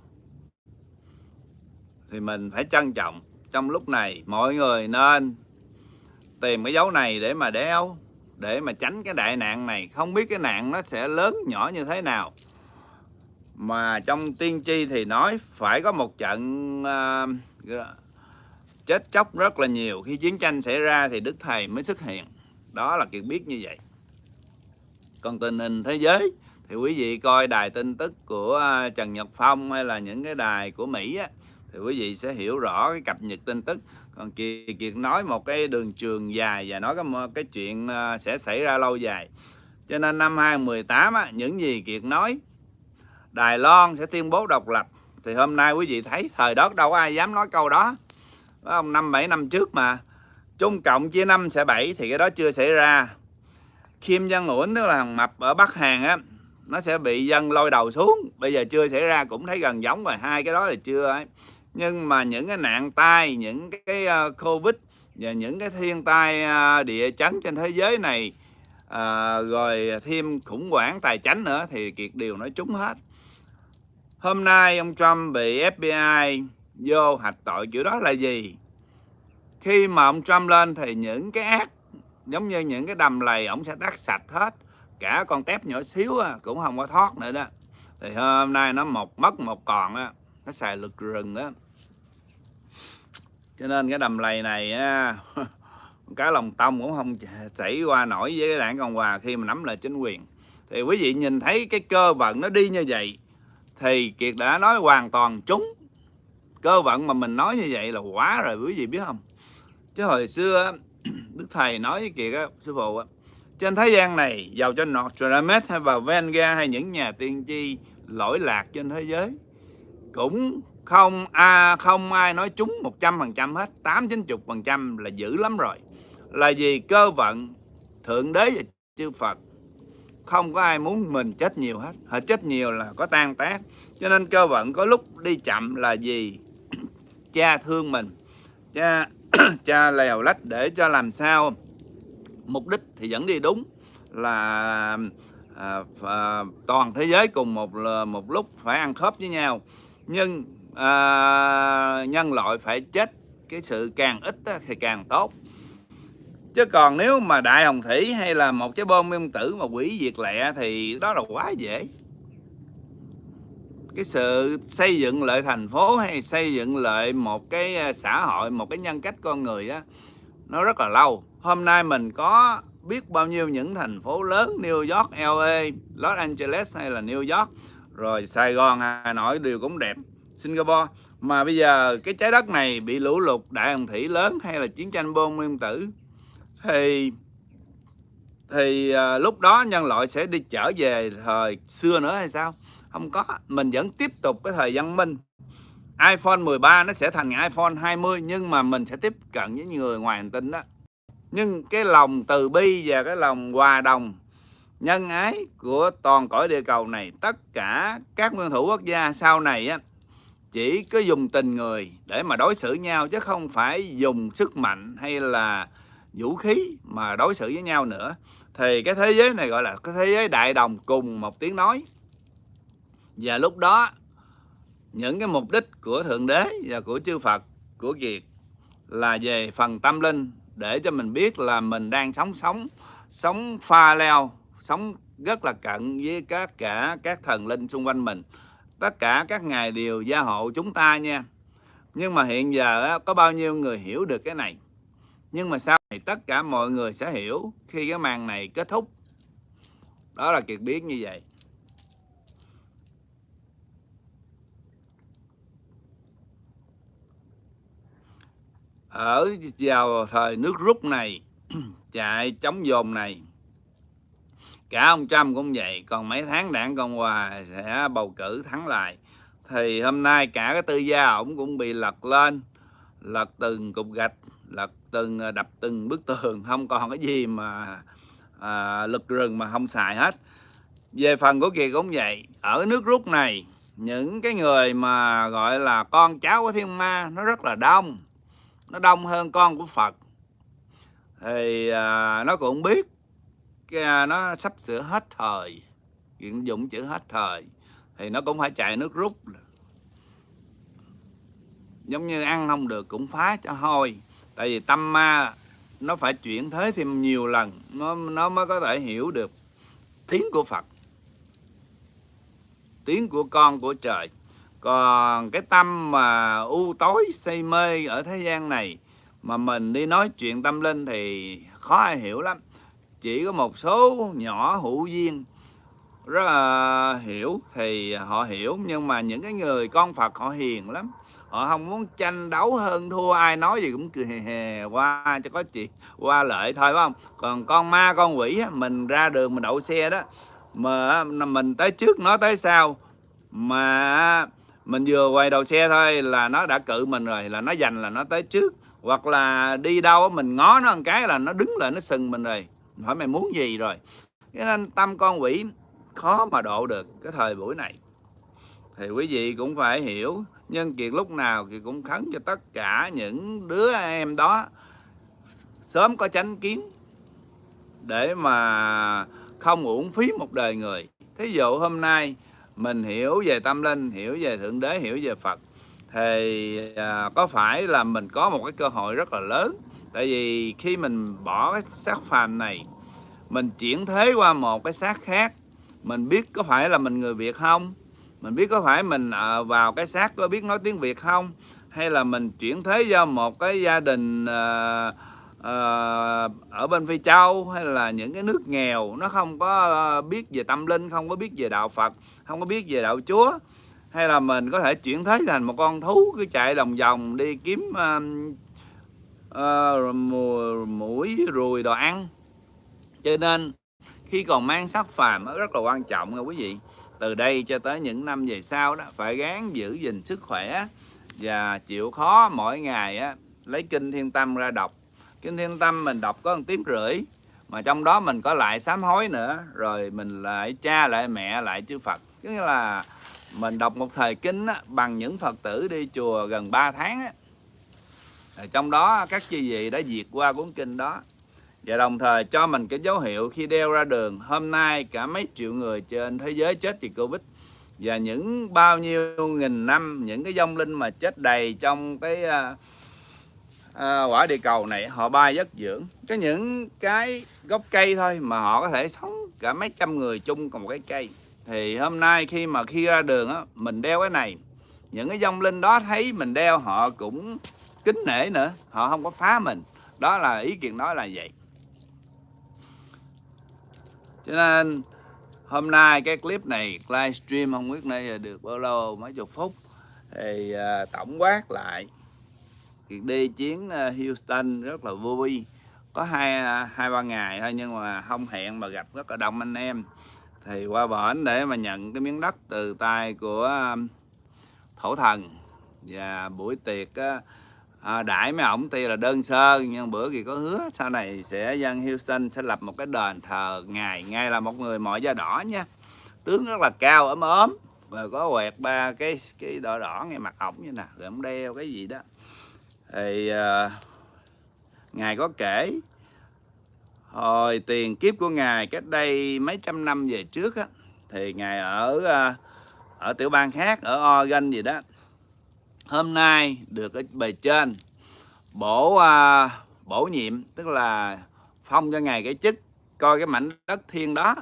thì mình phải trân trọng. Trong lúc này mọi người nên tìm cái dấu này để mà đeo để mà tránh cái đại nạn này. Không biết cái nạn nó sẽ lớn nhỏ như thế nào. Mà trong tiên tri thì nói phải có một trận uh, chết chóc rất là nhiều. Khi chiến tranh xảy ra thì đức thầy mới xuất hiện. Đó là kiệt biết như vậy. Còn tình hình thế giới thì quý vị coi đài tin tức của ờ, Trần Nhật Phong hay là những cái đài của Mỹ á, thì quý vị sẽ hiểu rõ cái cập nhật tin tức. Còn Kiệt, Kiệt nói một cái đường trường dài và nói cái, cái chuyện ờ, sẽ xảy ra lâu dài. Cho nên năm 2018 á, những gì Kiệt nói Đài Loan sẽ tuyên bố độc lập. Thì hôm nay quý vị thấy thời đó đâu có ai dám nói câu đó. Không? Năm bảy năm trước mà. Trung Cộng chia năm sẽ bảy thì cái đó chưa xảy ra. Kim Jong Un tức là thằng mập ở Bắc Hàn á nó sẽ bị dân lôi đầu xuống. Bây giờ chưa xảy ra cũng thấy gần giống rồi. Hai cái đó là chưa ấy nhưng mà những cái nạn tai, những cái ờ, covid và những cái thiên tai ờ, địa chấn trên thế giới này ờ, rồi thêm khủng hoảng tài chính nữa thì kiệt điều nói trúng hết. Hôm nay ông Trump bị FBI vô hạch tội kiểu đó là gì? Khi mà ông Trump lên thì những cái ác, giống như những cái đầm lầy, ổng sẽ đắt sạch hết. Cả con tép nhỏ xíu cũng không có thoát nữa đó. Thì hôm nay nó một, mất một còn á, nó xài lực rừng á cho nên cái đầm lầy này á, cái lòng tông cũng không xảy qua nổi với cái đảng cộng hòa khi mà nắm lại chính quyền. Thì quý vị nhìn thấy cái cơ vận nó đi như vậy thì kiệt đã nói hoàn toàn trúng. Cơ vận mà mình nói như vậy là quá rồi quý vị biết không? Chứ hồi xưa đức thầy nói với kiệt á sư phụ á trên thế gian này giàu cho Nostradamus hay vào Venga hay những nhà tiên tri lỗi lạc trên thế giới cũng không à, không ai nói trúng 100% hết. 8 90% là dữ lắm rồi. Là vì cơ vận thượng đế và chư Phật không có ai muốn mình chết nhiều hết. Họ chết nhiều là có tan tác. Cho nên cơ vận có lúc đi chậm là gì cha thương mình. Cha cha lèo lách để cho làm sao? Mục đích thì vẫn đi đúng là à, à, toàn thế giới cùng một một lúc phải ăn khớp với nhau. Nhưng à, nhân loại phải chết cái sự càng ít thì càng tốt. Chứ còn nếu mà đại hồng thủy hay là một cái bom nguyên tử mà quỷ diệt lẹ thì đó là quá dễ. Cái sự xây dựng lại thành phố hay xây dựng lại một cái à, xã hội một cái nhân cách con người á nó rất là lâu. Hôm nay mình có biết bao nhiêu những thành phố lớn New York, LA, Los Angeles hay là New York rồi Sài Gòn, Hà Nội đều cũng đẹp. Singapore. Mà bây giờ cái trái đất này bị lũ lụt đại hồng thủy lớn hay là chiến tranh bom nguyên tử thì thì à, lúc đó nhân loại sẽ đi trở về thời xưa nữa hay sao? Không có mình vẫn tiếp tục cái thời văn minh. iPhone 13 nó sẽ thành iPhone 20 nhưng mà mình sẽ tiếp cận với người ngoài hành tinh đó. Nhưng cái lòng từ bi và cái lòng hòa đồng nhân ái của toàn cõi địa cầu này tất cả các nguyên thủ quốc gia sau này á chỉ có dùng tình người để mà đối xử nhau, chứ không phải dùng sức mạnh hay là vũ khí mà đối xử với nhau nữa. Thì cái thế giới này gọi là cái thế giới đại đồng cùng một tiếng nói. Và lúc đó, những cái mục đích của thượng đế và của chư Phật, của Kiệt là về phần tâm linh, để cho mình biết là mình đang sống sống sống pha leo, sống rất là cận với các cả các thần linh xung quanh mình tất cả các ngài đều gia hộ chúng ta nha. Nhưng mà hiện giờ có bao nhiêu người hiểu được cái này? Nhưng mà sau này tất cả mọi người sẽ hiểu khi cái màn này kết thúc. Đó là kiệt biết như vậy. Ở vào thời nước rút này, chạy chống dồn này cả ông Trump cũng vậy còn mấy tháng đảng Cộng Hòa sẽ bầu cử thắng lại. Thì hôm nay cả cái tư gia ổng cũng bị lật lên lật từng cục gạch lật từng ờ, đập từng bức tường không còn cái gì mà à, lực rừng mà không xài hết. Về phần của kỳ cũng vậy ở nước rút này những cái người mà gọi là con cháu của thiên ma nó rất là đông nó đông hơn con của phật. Thì à, nó cũng biết À, nó sắp sửa hết thời. Chuyện dụng chữ hết thời thì nó cũng phải chạy nước rút. Giống như ăn không được cũng phá cho hôi. Tại vì tâm ma nó phải chuyển thế thêm nhiều lần, nó nó mới có thể hiểu được tiếng của Phật, tiếng của con của trời. Còn cái tâm mà u tối, say mê ở thế gian này mà mình đi nói chuyện tâm linh thì khó ai hiểu lắm chỉ có một số nhỏ hữu duyên. Rất là hiểu thì họ hiểu, nhưng mà những cái người con Phật họ hiền lắm. Họ không muốn tranh đấu hơn thua, ai nói gì cũng cười hề hề, qua cho có chuyện, qua lợi thôi, phải không? Còn con ma, con quỷ mình ra đường, mình đậu xe đó, mà mình tới trước nó tới sau. Mà mình vừa quay đầu xe thôi là nó đã cự mình rồi, là nó giành là nó tới trước. Hoặc là đi đâu mình ngó nó một cái là nó đứng lại, nó sừng mình rồi hỏi mày muốn gì rồi? Cho nên tâm con quỷ khó mà độ được cái thời buổi này. Thì quý vị cũng phải hiểu nhân kiệt lúc nào thì cũng khấn cho tất cả những đứa em đó sớm có chánh kiến để mà không uổng phí một đời người. Thí dụ hôm nay mình hiểu về tâm linh hiểu về thượng đế hiểu về phật thì à, có phải là mình có một cái cơ hội rất là lớn tại vì khi mình bỏ cái xác phàm này mình chuyển thế qua một cái xác khác mình biết có phải là mình người việt không? Mình biết có phải mình à, vào cái xác có biết nói tiếng Việt không? Hay là mình chuyển thế do một cái gia đình uh, uh, ở bên Phi Châu hay là những cái nước nghèo nó không có biết về tâm linh không có biết về đạo Phật không có biết về đạo Chúa? Hay là mình có thể chuyển thế thành một con thú cứ chạy đồng vòng đi kiếm uh, uh, mũi ruồi đồ ăn. Cho nên khi còn mang sắc phàm nó rất là quan trọng nha quý vị. Từ đây cho tới những năm về sau đó phải gắng giữ gìn sức khỏe và chịu khó mỗi ngày á lấy kinh thiên tâm ra đọc. Kinh thiên tâm mình đọc có một tiếng rưỡi mà trong đó mình có lại sám hối nữa rồi mình lại cha lại mẹ lại chư Phật. Tức là mình đọc một thời kinh á, bằng những Phật tử đi chùa gần 3 tháng á trong đó các chư vị đã diệt qua cuốn kinh đó. Và đồng thời cho mình cái dấu hiệu khi đeo ra đường hôm nay cả mấy triệu người trên thế giới chết vì Covid. Và những bao nhiêu nghìn năm những cái dông linh mà chết đầy trong cái uh, à, quả địa cầu này họ bay giấc dưỡng. Có những cái gốc cây thôi mà họ có thể sống cả mấy trăm người chung cùng một cái cây. Thì hôm nay khi mà khi ra đường á mình đeo cái này những cái dông linh đó thấy mình đeo họ cũng kính nể nữa họ không có phá mình. Đó là ý kiến nói là vậy. Cho nên hôm nay cái clip này livestream không biết nay được bao lâu mấy chục phút. Thì uh, tổng quát lại đi chuyến à, Houston rất là vui. Có hai à, hai ba ngày thôi nhưng mà không hẹn mà gặp rất là đông anh em. Thì qua bển để mà nhận cái miếng đất từ tay của à, thổ thần. Và buổi tiệc á, à, đãi mấy ổng tuy là đơn sơ nhưng bữa thì có hứa sau này sẽ dân Houston sẽ lập một cái đền thờ ngài. Ngay là một người mọi da đỏ nha. Tướng rất là cao ấm ốm và có quẹt ba cái cái đỏ đỏ ngay mặt ổng như nè rồi ổng đeo cái gì đó. Thì à, ngài có kể hồi tiền kiếp của ngài cách đây mấy trăm năm về trước á thì ngài ở à, ở tiểu bang khác ở Oregon gì đó hôm nay được ở bề trên bổ à, bổ nhiệm tức là phong cho ngài cái chức coi cái mảnh đất thiên đó.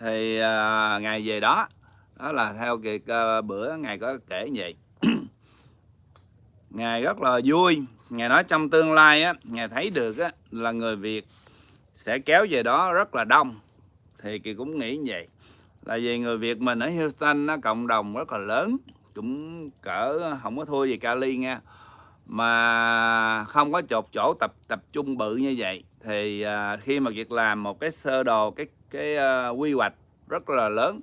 Thì à, ngài về đó đó là theo kiệt à, bữa ngài có kể vậy. Ngài rất là vui. Ngài nói trong tương lai á ngài thấy được á là người việt sẽ kéo về đó rất là đông. Thì kỳ cũng nghĩ như vậy là vì người việt mình ở houston nó cộng đồng rất là lớn cũng cỡ không có thua về kali nha. Mà không có chột chỗ tập tập trung bự như vậy thì à, khi mà việc làm một cái sơ đồ cái cái ờ, quy hoạch rất là lớn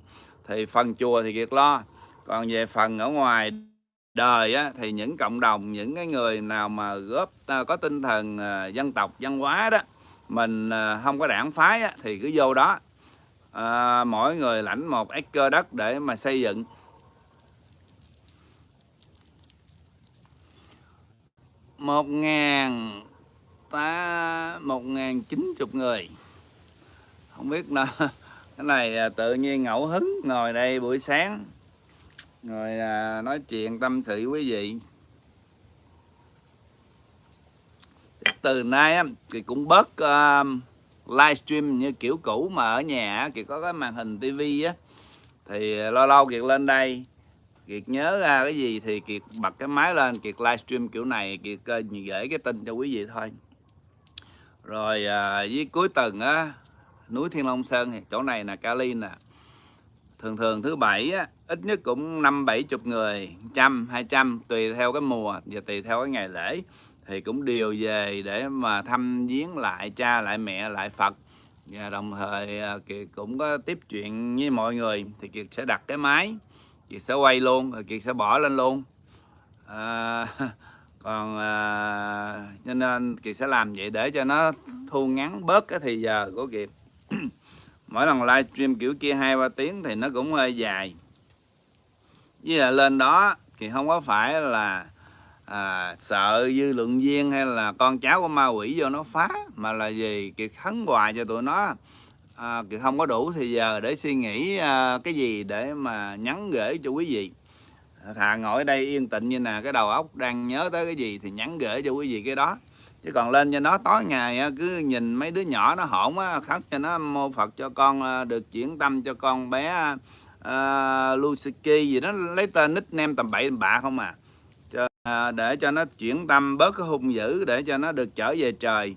thì phần chùa thì việc lo. Còn về phần ở ngoài đời á, thì những cộng đồng những cái người nào mà góp à, có tinh thần à, dân tộc văn hóa đó mình à, không có đảng phái á, thì cứ vô đó. À, mỗi người lãnh một acre đất để mà xây dựng. Một ngàn ta một ngàn chín chục người. Không biết nào cái này tự nhiên ngẫu hứng ngồi đây buổi sáng rồi à, nói chuyện tâm sự quý vị. Từ nay thì cũng bớt à, uh, livestream như kiểu cũ mà ở nhà thì có cái màn hình tivi á. Thì lâu lâu kiệt lên đây kiệt nhớ ra cái gì thì kiệt bật cái máy lên kiệt livestream kiểu này kiệt uh, gửi cái tin cho quý vị thôi. Rồi uh, với cuối tuần á núi thiên long sơn thì chỗ này là Cali nè. Thường thường thứ bảy á, ít nhất cũng năm bảy chục người trăm hai trăm tùy theo cái mùa và tùy theo cái ngày lễ. Thì cũng điều về để mà thăm viếng lại cha lại mẹ lại Phật. Và đồng thời à, Kiệt cũng có tiếp chuyện với mọi người thì Kiệt sẽ đặt cái máy. Kiệt sẽ quay luôn rồi Kiệt sẽ bỏ lên luôn. À, còn à, cho nên Kiệt sẽ làm vậy để cho nó thu ngắn bớt cái thì giờ của Kiệt mỗi lần livestream kiểu kia hai ba tiếng thì nó cũng hơi dài. Với là lên đó thì không có phải là à, sợ dư lượng viên hay là con cháu của ma quỷ vô nó phá mà là gì kiệt khấn hoài cho tụi nó à, kiệt không có đủ thì giờ để suy nghĩ à, cái gì để mà nhắn gửi cho quý vị. Thà ngồi ở đây yên tĩnh như nè cái đầu óc đang nhớ tới cái gì thì nhắn gửi cho quý vị cái đó. Chứ còn lên cho nó tối ngày cứ nhìn mấy đứa nhỏ nó hỗn á khóc cho nó mô phật cho con à, được chuyển tâm cho con bé à, uh, Lusiki gì đó lấy tên nickname tầm bậy tầm bạ không à. Cho, uh, để cho nó chuyển tâm bớt cái hung dữ để cho nó được trở về trời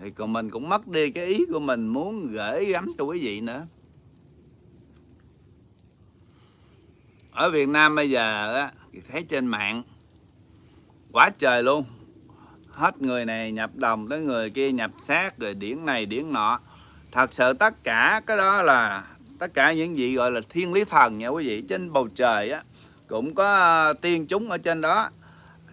thì còn mình cũng mất đi cái ý của mình muốn gửi gắm cho quý vị nữa. Ở Việt Nam bây giờ á thấy trên mạng, quá trời luôn. Hết người này nhập đồng tới người kia nhập xác, rồi điển này điển nọ. Thật sự tất cả cái đó là, tất cả những gì gọi là thiên lý thần nha quý vị. Trên bầu trời á, cũng có tiên chúng ở trên đó,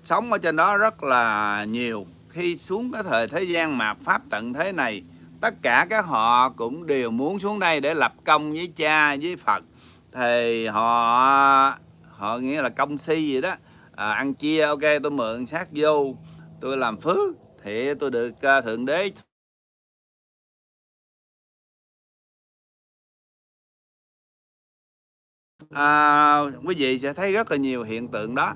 sống ở trên đó rất là nhiều khi xuống cái thời thế gian mạt pháp tận thế này tất cả các họ cũng đều muốn xuống đây để lập công với cha với phật. Thì họ họ nghĩa là công si gì đó. À, ăn chia ok tôi mượn sát vô tôi làm phước thì tôi được uh, thượng đế à, quý vị sẽ thấy rất là nhiều hiện tượng đó.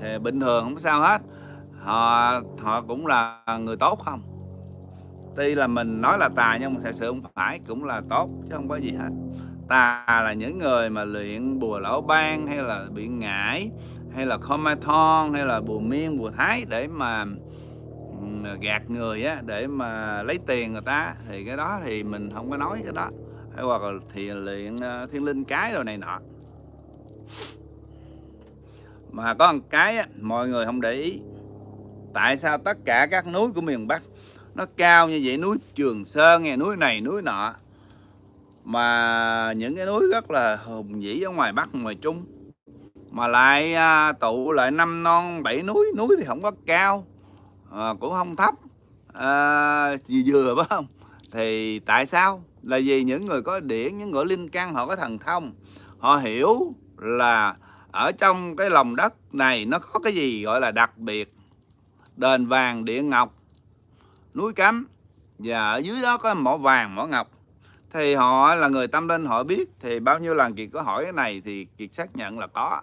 Thì bình thường không sao hết họ họ cũng là người tốt không? Tuy là mình nói là tà nhưng mà thật sự không phải cũng là tốt chứ không có gì hết. Tà là những người mà luyện bùa lão ban hay là bị ngải hay là comathon hay là bùa miên bùa thái để mà gạt người á để mà lấy tiền người ta thì cái đó thì mình không có nói cái đó. Hay hoặc là thì luyện ờ, thiên linh cái rồi này nọ. Mà có một cái á, mọi người không để ý tại sao tất cả các núi của miền Bắc nó cao như vậy? Núi Trường Sơn nghe núi này núi nọ. Mà những cái núi rất là hùng vĩ ở ngoài Bắc ngoài Trung. Mà lại à, tụ lại năm non bảy núi. Núi thì không có cao à, cũng không thấp. À, vừa vừa phải không? Thì tại sao? Là vì những người có điển những người linh căn họ có thần thông. Họ hiểu là ở trong cái lòng đất này nó có cái gì gọi là đặc biệt đền vàng điện ngọc, núi cấm, và ở dưới đó có mỏ vàng, mỏ ngọc. Thì họ là người tâm linh, họ biết thì bao nhiêu lần kiệt có hỏi cái này thì kiệt xác nhận là có.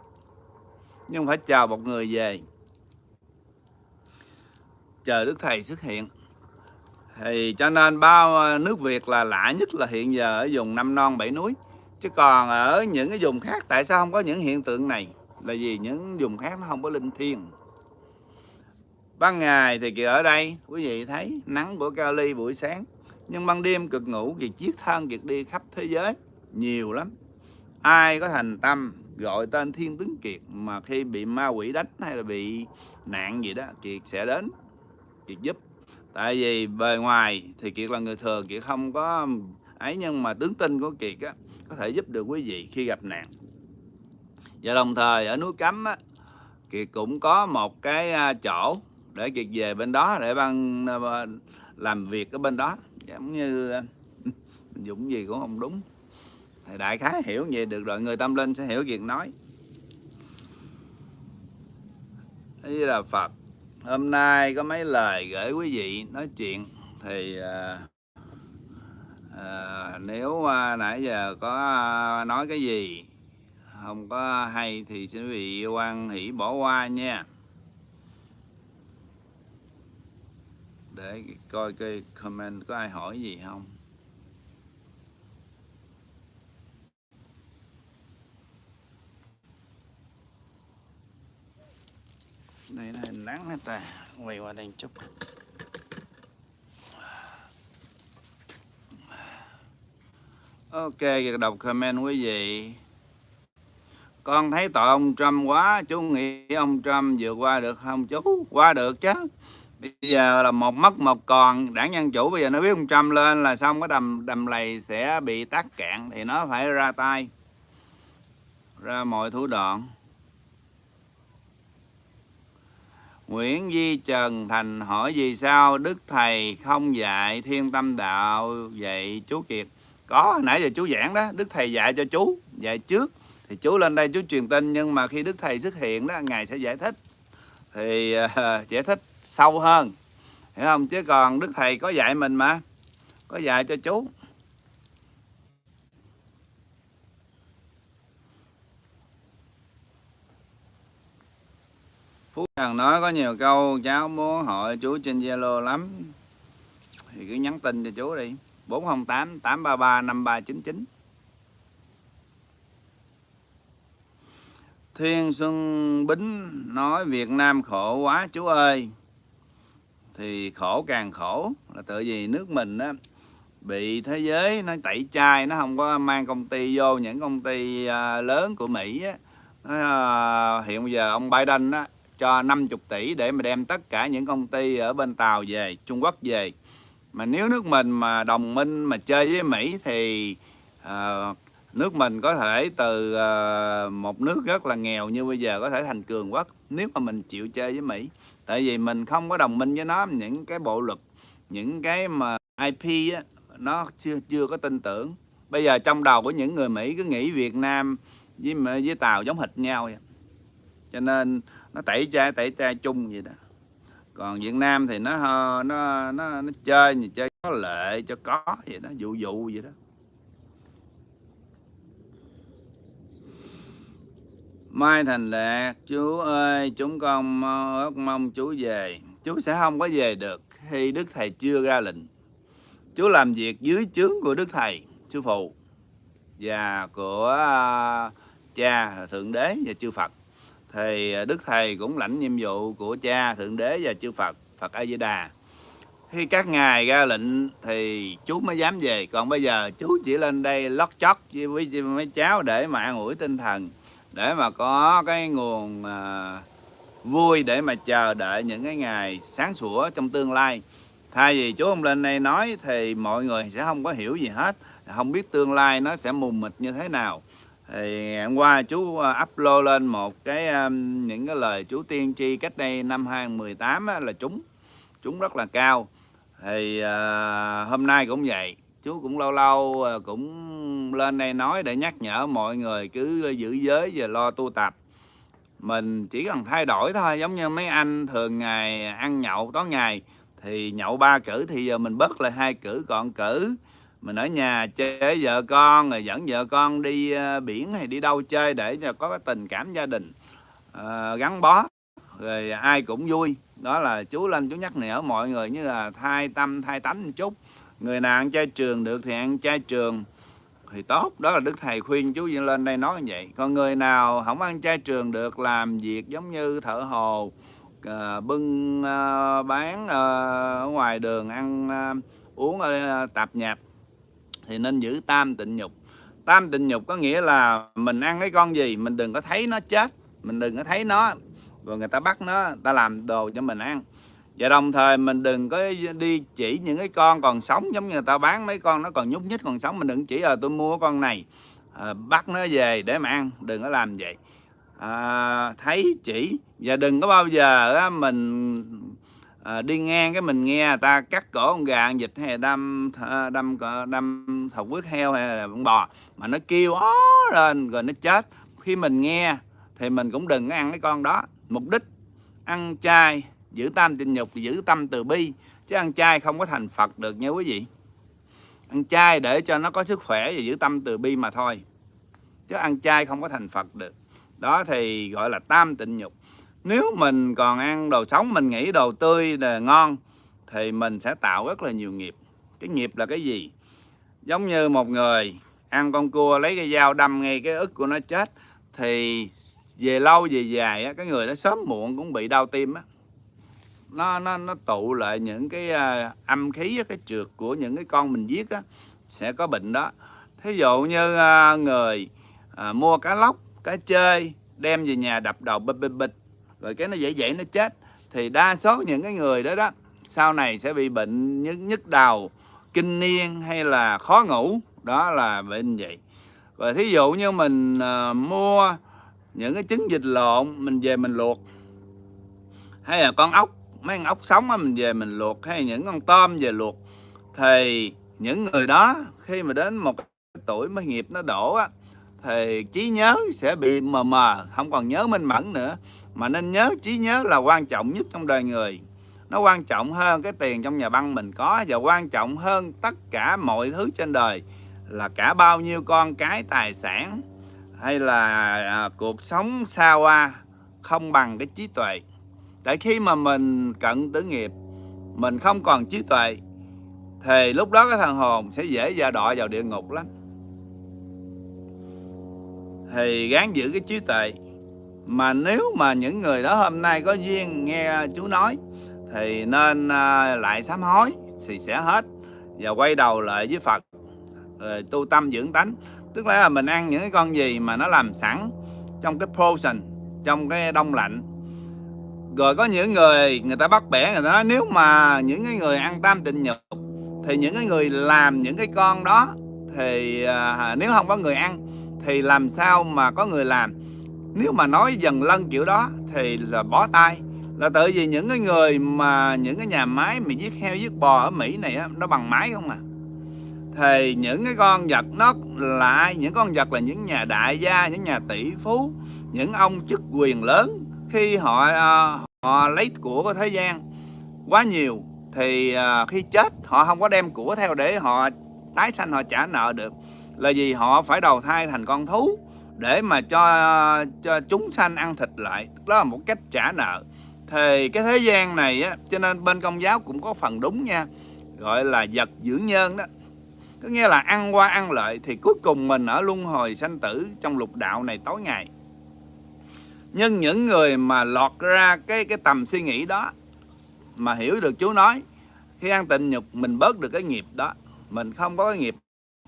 Nhưng phải chờ một người về. Chờ đức thầy xuất hiện. Thì cho nên bao ờ, nước Việt là lạ nhất là hiện giờ ở vùng năm non, bảy núi. Chứ còn ở những cái vùng khác, tại sao không có những hiện tượng này? Là vì những vùng khác nó không có linh thiêng ban ngày thì kìa ở đây, quý vị thấy nắng của Cali buổi sáng, nhưng ban đêm cực ngủ kiệt chiếc thân kiệt đi khắp thế giới, nhiều lắm. Ai có thành tâm gọi tên thiên tướng kiệt mà khi bị ma quỷ đánh hay là bị nạn gì đó, kiệt sẽ đến, kiệt giúp. Tại vì bề ngoài thì kiệt là người thường kiệt không có ấy, nhưng mà tướng tinh của kiệt á, có thể giúp được quý vị khi gặp nạn. Và đồng thời ở núi cấm á, kiệt cũng có một cái à, chỗ để kiệt về bên đó để ban ờ, ờ, làm việc ở bên đó. Giống như ờ, dũng gì cũng không đúng. Thì đại khái hiểu vậy được rồi người tâm linh sẽ hiểu việc nói. Thế là phật hôm nay có mấy lời gửi quý vị nói chuyện thì à, à, nếu à, nãy giờ có à, nói cái gì không có hay thì xin quý vị quan hỷ bỏ qua nha. Để coi cái comment có ai hỏi gì không? Đây là hình nắng hết ta? Quay qua đây chút. Ok đọc comment quý vị. Con thấy tội ông Trump quá, chú nghĩ ông Trump vượt qua được không? Chú, qua được chứ bây giờ là một mất một còn. Đảng dân chủ bây giờ nó biết ông Trump lên là xong cái đầm đầm lầy sẽ bị tắc cạn thì nó phải ra tay. Ra mọi thủ đoạn. Nguyễn Di Trần Thành hỏi vì sao Đức Thầy không dạy thiên tâm đạo dạy chú Kiệt? Có nãy giờ chú giảng đó. Đức Thầy dạy cho chú dạy trước. Thì chú lên đây chú truyền tin nhưng mà khi Đức Thầy xuất hiện đó Ngài sẽ giải thích. Thì uh, giải thích sâu hơn. Hiểu không? Chứ còn Đức Thầy có dạy mình mà. Có dạy cho chú. Phú Trần nói có nhiều câu, cháu muốn hỏi chú trên Zalo lắm. Thì cứ nhắn tin cho chú đi. 408 833 5399 Thiên Xuân Bính nói, Việt Nam khổ quá chú ơi thì khổ càng khổ là tự vì nước mình á bị thế giới nó tẩy chay nó không có mang công ty vô. Những công ty à, lớn của Mỹ á à, hiện bây giờ ông Biden á cho 50 tỷ để mà đem tất cả những công ty ở bên Tàu về Trung Quốc về. Mà nếu nước mình mà đồng minh mà chơi với Mỹ thì uh, nước mình có thể từ uh, một nước rất là nghèo như bây giờ có thể thành cường quốc nếu mà mình chịu chơi với Mỹ tại vì mình không có đồng minh với nó những cái bộ luật những cái mà IP á, nó chưa chưa có tin tưởng. Bây giờ trong đầu của những người Mỹ cứ nghĩ Việt Nam với với Tàu giống hệt nhau vậy. cho nên nó tẩy chay tẩy chay chung vậy đó. Còn Việt Nam thì nó nó nó, nó chơi thì chơi có lệ cho có vậy đó dụ dụ vậy đó. Mai Thành Lệ, chú ơi chúng con ước mong chú về. Chú sẽ không có về được khi Đức Thầy chưa ra lệnh. Chú làm việc dưới trướng của Đức Thầy sư phụ và của à, cha thượng đế và chư Phật. Thì à, Đức Thầy cũng lãnh nhiệm vụ của cha thượng đế và chư Phật Phật A Di Đà. Khi các ngài ra lệnh thì chú mới dám về. Còn bây giờ chú chỉ lên đây lót chót với mấy cháu để mà an ủi tinh thần để mà có cái nguồn à, vui để mà chờ đợi những cái ngày sáng sủa trong tương lai. Thay vì chú ông lên đây nói thì mọi người sẽ không có hiểu gì hết không biết tương lai nó sẽ mù mịt như thế nào. Thì ngày hôm qua chú à, upload lên một cái um, những cái lời chú tiên tri cách đây năm 2018 á, là chúng chúng rất là cao. Thì uh, hôm nay cũng vậy chú cũng lâu lâu ờ, cũng lên đây nói để nhắc nhở mọi người cứ giữ giới và lo tu tập. Mình chỉ cần thay đổi thôi giống như mấy anh thường ngày ăn nhậu tối ngày thì nhậu ba cử thì giờ mình bớt lại hai cử còn cử. Mình ở nhà chơi vợ con rồi dẫn vợ con đi ờ, biển hay đi đâu chơi để cho có cái tình cảm gia đình uh, gắn bó. Rồi ai cũng vui. Đó là chú lên chú nhắc nhở mọi người như là thay tâm thay tánh một chút người nào ăn chay trường được thì ăn chay trường. Thì tốt đó là đức thầy khuyên chú lên đây nói như vậy. Còn người nào không ăn chay trường được làm việc giống như thợ hồ uh, bưng uh, bán uh, ở ngoài đường ăn uh, uống ở uh, tạp nhạp thì nên giữ tam tịnh nhục. Tam tịnh nhục có nghĩa là mình ăn cái con gì mình đừng có thấy nó chết mình đừng có thấy nó. Rồi người ta bắt nó ta làm đồ cho mình ăn và đồng thời mình đừng có đi chỉ những cái con còn sống giống như người ta bán mấy con nó còn nhúc nhích còn sống. Mình đừng chỉ là tôi mua con này à, bắt nó về để mà ăn đừng có làm vậy. À, thấy chỉ. Và đừng có bao giờ á, mình à, đi ngang cái mình nghe ta cắt cổ con gà con vịt hay đâm đâm đâm thọc quyết heo hay là con bò mà nó kêu ó lên rồi nó chết. Khi mình nghe thì mình cũng đừng có ăn cái con đó. Mục đích ăn chay giữ tam tịnh nhục giữ tâm từ bi. Chứ ăn chay không có thành phật được nha quý vị. Ăn chay để cho nó có sức khỏe và giữ tâm từ bi mà thôi. Chứ ăn chay không có thành phật được. Đó thì gọi là tam tịnh nhục. Nếu mình còn ăn đồ sống mình nghĩ đồ tươi là ngon thì mình sẽ tạo rất là nhiều nghiệp. Cái nghiệp là cái gì? Giống như một người ăn con cua lấy cái dao đâm ngay cái ức của nó chết thì về lâu về dài á, cái người đó sớm muộn cũng bị đau tim á nó nó nó tụ lại những cái uh, âm khí cái trượt của những cái con mình giết á sẽ có bệnh đó. Thí dụ như uh, người uh, mua cá lóc cá chơi đem về nhà đập đầu bịch bịch bịch rồi cái nó dễ dễ nó chết thì đa số những cái người đó đó sau này sẽ bị bệnh nhức nhức đầu kinh niên hay là khó ngủ đó là bệnh vậy. Và thí dụ như mình uh, mua những cái trứng vịt lộn mình về mình luộc hay là con ốc mấy con ốc sống á mình về mình luộc hay những con tôm về luộc. Thì những người đó khi mà đến một tuổi mới nghiệp nó đổ á thì trí nhớ sẽ bị mờ mờ không còn nhớ minh mẫn nữa. Mà nên nhớ trí nhớ là quan trọng nhất trong đời người. Nó quan trọng hơn cái tiền trong nhà băng mình có và quan trọng hơn tất cả mọi thứ trên đời là cả bao nhiêu con cái tài sản hay là à, cuộc sống xa hoa không bằng cái trí tuệ tại khi mà mình cận tử nghiệp, mình không còn trí tuệ, thì lúc đó cái thằng hồn sẽ dễ dàng đọa vào địa ngục lắm. Thì gán giữ cái trí tuệ. Mà nếu mà những người đó hôm nay có duyên nghe chú nói, thì nên à, lại sám hối thì sẽ hết và quay đầu lại với Phật. Rồi tu tâm dưỡng tánh. Tức là mình ăn những cái con gì mà nó làm sẵn trong cái frozen trong cái đông lạnh rồi có những người người ta bắt bẻ người ta nói nếu mà những cái người ăn tam tịnh nhục thì những cái người làm những cái con đó thì à, nếu không có người ăn thì làm sao mà có người làm? Nếu mà nói dần lân kiểu đó thì là bó tay. Là tự vì những cái người mà những cái nhà máy mà giết heo giết bò ở Mỹ này á, nó bằng máy không à? Thì những cái con vật nó là ai những con vật là những nhà đại gia những nhà tỷ phú những ông chức quyền lớn khi họ ờ, họ lấy của thế gian quá nhiều thì ờ, khi chết họ không có đem của theo để họ tái sanh, họ trả nợ được. Là vì họ phải đầu thai thành con thú để mà cho cho chúng sanh ăn thịt lại. Đó là một cách trả nợ. Thì cái thế gian này á, cho nên bên công giáo cũng có phần đúng nha, gọi là vật dưỡng nhân đó. Có nghĩa là ăn qua ăn lợi thì cuối cùng mình ở luân hồi sanh tử trong lục đạo này tối ngày nhưng những người mà lọt ra cái cái tầm suy nghĩ đó mà hiểu được Chúa nói khi ăn tịnh nhục mình bớt được cái nghiệp đó mình không có cái nghiệp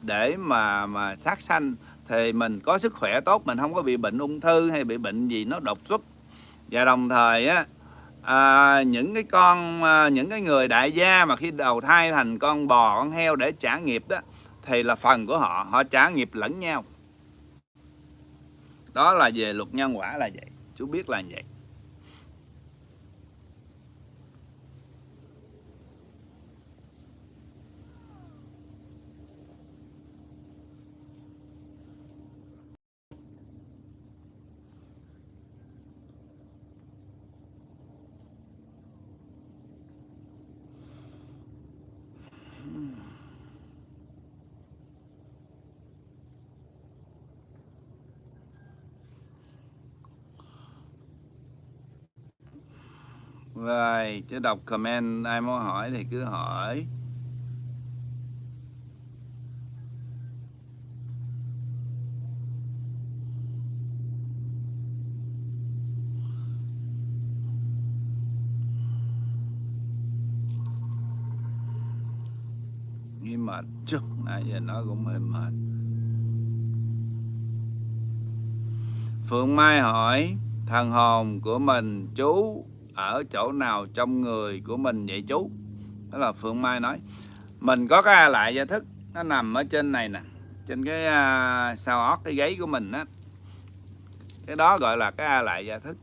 để mà mà sát sanh thì mình có sức khỏe tốt mình không có bị bệnh ung thư hay bị bệnh gì nó đột xuất. Và đồng thời á à, những cái con à, những cái người đại gia mà khi đầu thai thành con bò con heo để trả nghiệp đó thì là phần của họ họ trả nghiệp lẫn nhau. Đó là về luật nhân quả là vậy chú biết là vậy. Rồi, chứ đọc comment ai muốn hỏi thì cứ hỏi. Nghĩ mệt chút, nãy giờ nói cũng hơi mệt. Phượng Mai hỏi, thằng hồn của mình chú ở chỗ nào trong người của mình vậy chú? Đó là Phượng Mai nói. Mình có cái lại gia thức nó nằm ở trên này nè trên cái uh, sao ót cái gáy của mình á. Cái đó gọi là cái a lại gia thức.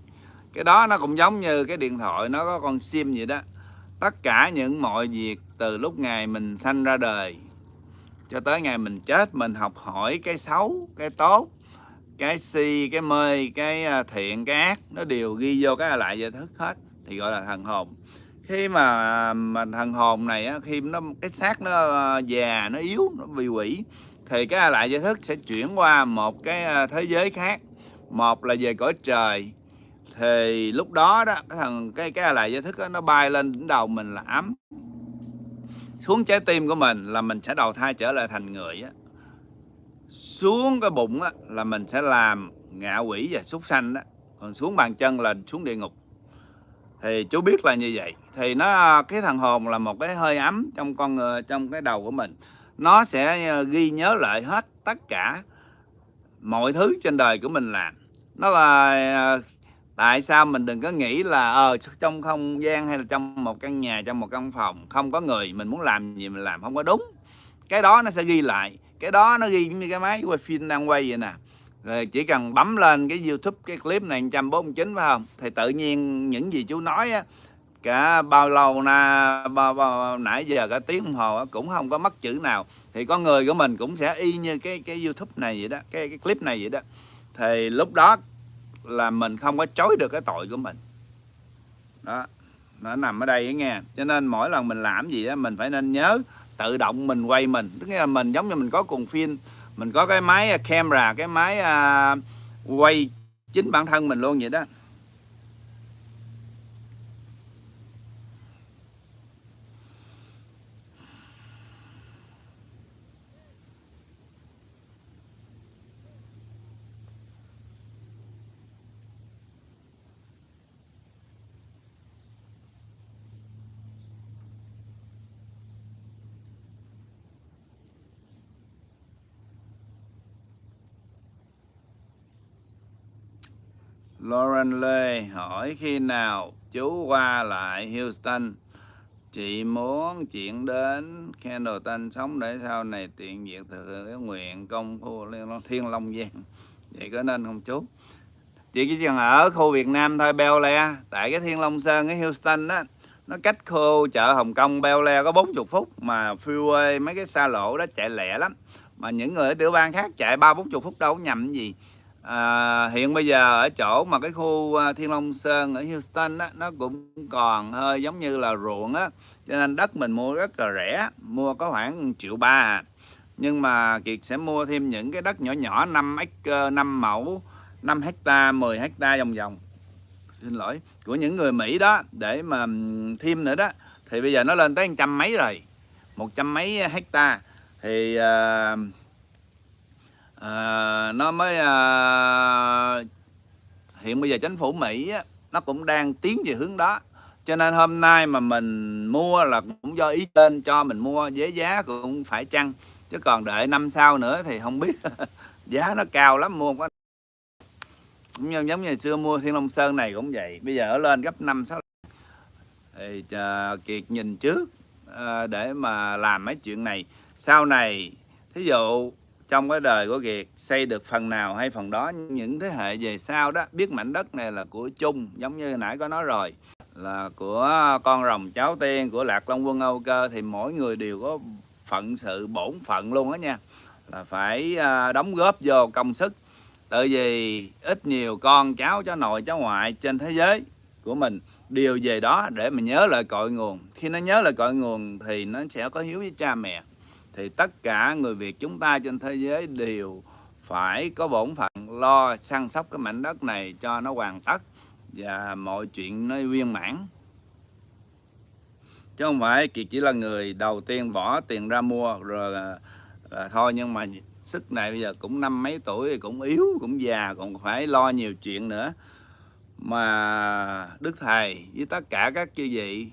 Cái đó nó cũng giống như cái điện thoại nó có con sim vậy đó. Tất cả những mọi việc từ lúc ngày mình sanh ra đời cho tới ngày mình chết mình học hỏi cái xấu cái tốt cái si cái mê cái à, thiện cái ác nó đều ghi vô cái lại gia thức hết thì gọi là thần hồn. Khi mà mà thần hồn này á, khi nó cái xác nó ờ, già nó yếu nó bị quỷ thì cái lại giới thức sẽ chuyển qua một cái ờ, thế giới khác. Một là về cõi trời. Thì lúc đó đó cái thằng cái cái lại giới thức đó, nó bay lên đỉnh đầu mình là ấm. Xuống trái tim của mình là mình sẽ đầu thai trở lại thành người á. Xuống cái bụng á, là mình sẽ làm ngạ quỷ và súc sanh đó. Còn xuống bàn chân là xuống địa ngục thì chú biết là như vậy. Thì nó, cái thằng hồn là một cái hơi ấm trong con người trong cái đầu của mình. Nó sẽ ờ, ghi nhớ lại hết tất cả mọi thứ trên đời của mình làm. Nó là ờ, tại sao mình đừng có nghĩ là ờ trong không gian hay là trong một căn nhà, trong một căn phòng không có người, mình muốn làm gì mình làm không có đúng. Cái đó nó sẽ ghi lại. Cái đó nó ghi như cái máy quay phim đang quay vậy nè rồi chỉ cần bấm lên cái youtube cái clip này 149 phải không? Thì tự nhiên những gì chú nói á cả bao lâu na bao, bao nãy giờ cả tiếng đồng hồ cũng không có mất chữ nào. Thì con người của mình cũng sẽ y như cái cái youtube này vậy đó cái cái clip này vậy đó. Thì lúc đó là mình không có chối được cái tội của mình. Đó nó nằm ở đây nghe. Cho nên mỗi lần mình làm gì đó mình phải nên nhớ tự động mình quay mình. Tức là mình giống như mình có cùng phim mình có cái máy à, camera cái máy uh, quay chính bản thân mình luôn vậy đó. Lauren Lê hỏi khi nào chú qua lại Houston? Chị muốn chuyển đến Candleton sống để sau này tiện việc thực hiện nguyện công phu Thiên Long Giang. Vậy có nên không chú? Chị chỉ cần ở khu Việt Nam thôi, Bel Le tại cái Thiên Long Sơn, cái Houston á, nó cách khu chợ Hồng Kông Bel Le có 40 phút mà freeway mấy cái xa lộ đó chạy lẹ lắm. Mà những người ở tiểu bang khác chạy ba bốn chục phút đâu có nhầm gì à, hiện bây giờ ở chỗ mà cái khu à, Thiên Long Sơn ở Houston á nó cũng còn hơi giống như là ruộng á. Cho nên đất mình mua rất là rẻ mua có khoảng triệu ba à. nhưng mà Kiệt sẽ mua thêm những cái đất nhỏ nhỏ 5 acre 5 mẫu 5 hecta 10 hecta vòng vòng. Xin lỗi của những người Mỹ đó để mà thêm nữa đó. Thì bây giờ nó lên tới trăm mấy rồi một trăm mấy hecta. Thì uh, à, nó mới à, hiện bây giờ chính phủ Mỹ á, nó cũng đang tiến về hướng đó. Cho nên hôm nay mà mình mua là cũng do ý tên cho mình mua với giá cũng phải chăng. Chứ còn đợi năm sau nữa thì không biết. Giá nó cao lắm mua có. Cũng như giống như xưa mua Thiên Long Sơn này cũng vậy. Bây giờ ở lên gấp 5 6 thì uh, Kiệt nhìn trước uh, để mà làm mấy chuyện này. Sau này thí dụ trong cái đời của Kiệt, xây được phần nào hay phần đó, những thế hệ về sau đó, biết mảnh đất này là của chung, giống như nãy có nói rồi, là của con rồng cháu tiên, của lạc long quân âu cơ, thì mỗi người đều có phận sự bổn phận luôn đó nha. Là phải à, đóng góp vô công sức, tại vì ít nhiều con cháu cháu nội, cháu ngoại trên thế giới của mình đều về đó để mà nhớ lại cội nguồn. Khi nó nhớ lại cội nguồn thì nó sẽ có hiếu với cha mẹ thì tất cả người Việt chúng ta trên thế giới đều phải có bổn phận lo săn sóc cái mảnh đất này cho nó hoàn tất và mọi chuyện nó viên mãn. Chứ không phải Kiệt chỉ là người đầu tiên bỏ tiền ra mua rồi là, là thôi nhưng mà sức này bây giờ cũng năm mấy tuổi cũng yếu cũng già còn phải lo nhiều chuyện nữa. Mà Đức Thầy với tất cả các chư vị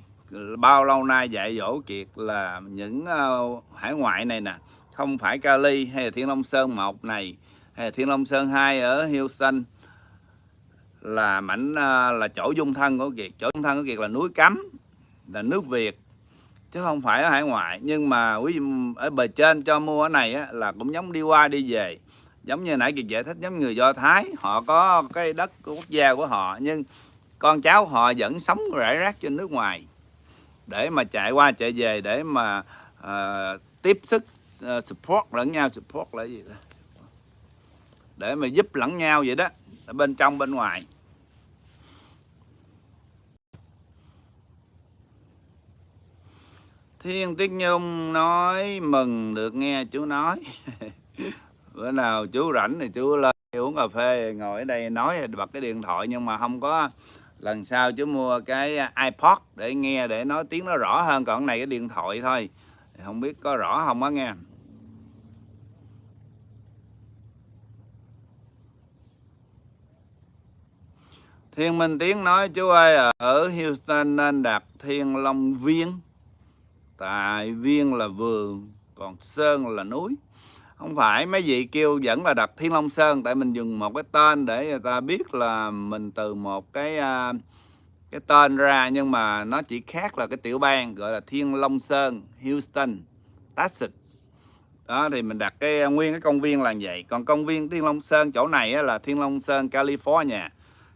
bao lâu nay dạy dỗ Kiệt là những uh, hải ngoại này nè không phải Cali hay là Thiên Long Sơn một này hay là Thiên Long Sơn 2 ở Houston là mảnh uh, là chỗ dung thân của Kiệt. Chỗ dung thân của Kiệt là núi cấm là nước Việt chứ không phải ở hải ngoại. Nhưng mà quý ở bề trên cho mua ở này á, là cũng giống đi qua đi về. Giống như nãy Kiệt giải thích giống người Do Thái họ có cái đất của quốc gia của họ nhưng con cháu họ vẫn sống rải rác trên nước ngoài để mà chạy qua chạy về để mà uh, tiếp sức uh, support lẫn nhau. Support là gì đó để mà giúp lẫn nhau vậy đó ở bên trong bên ngoài. Thiên Tiết Nhung nói mừng được nghe chú nói. Bữa nào chú rảnh thì chú lên uống cà phê ngồi ở đây nói bật cái điện thoại nhưng mà không có lần sau chú mua cái à, iPod để nghe để nói tiếng nó rõ hơn, còn này cái điện thoại thôi. Không biết có rõ không á nghe. Thiên Minh Tiến nói, chú ơi, ở Houston nên đặt Thiên Long Viên tại Viên là vườn, còn Sơn là núi không phải mấy vị kêu vẫn là đặt Thiên Long Sơn tại mình dùng một cái tên để người ta biết là mình từ một cái uh, cái tên ra nhưng mà nó chỉ khác là cái tiểu bang gọi là Thiên Long Sơn Houston Texas. Đó thì mình đặt cái à, nguyên cái công viên là vậy. Còn công viên Thiên Long Sơn chỗ này là Thiên Long Sơn California.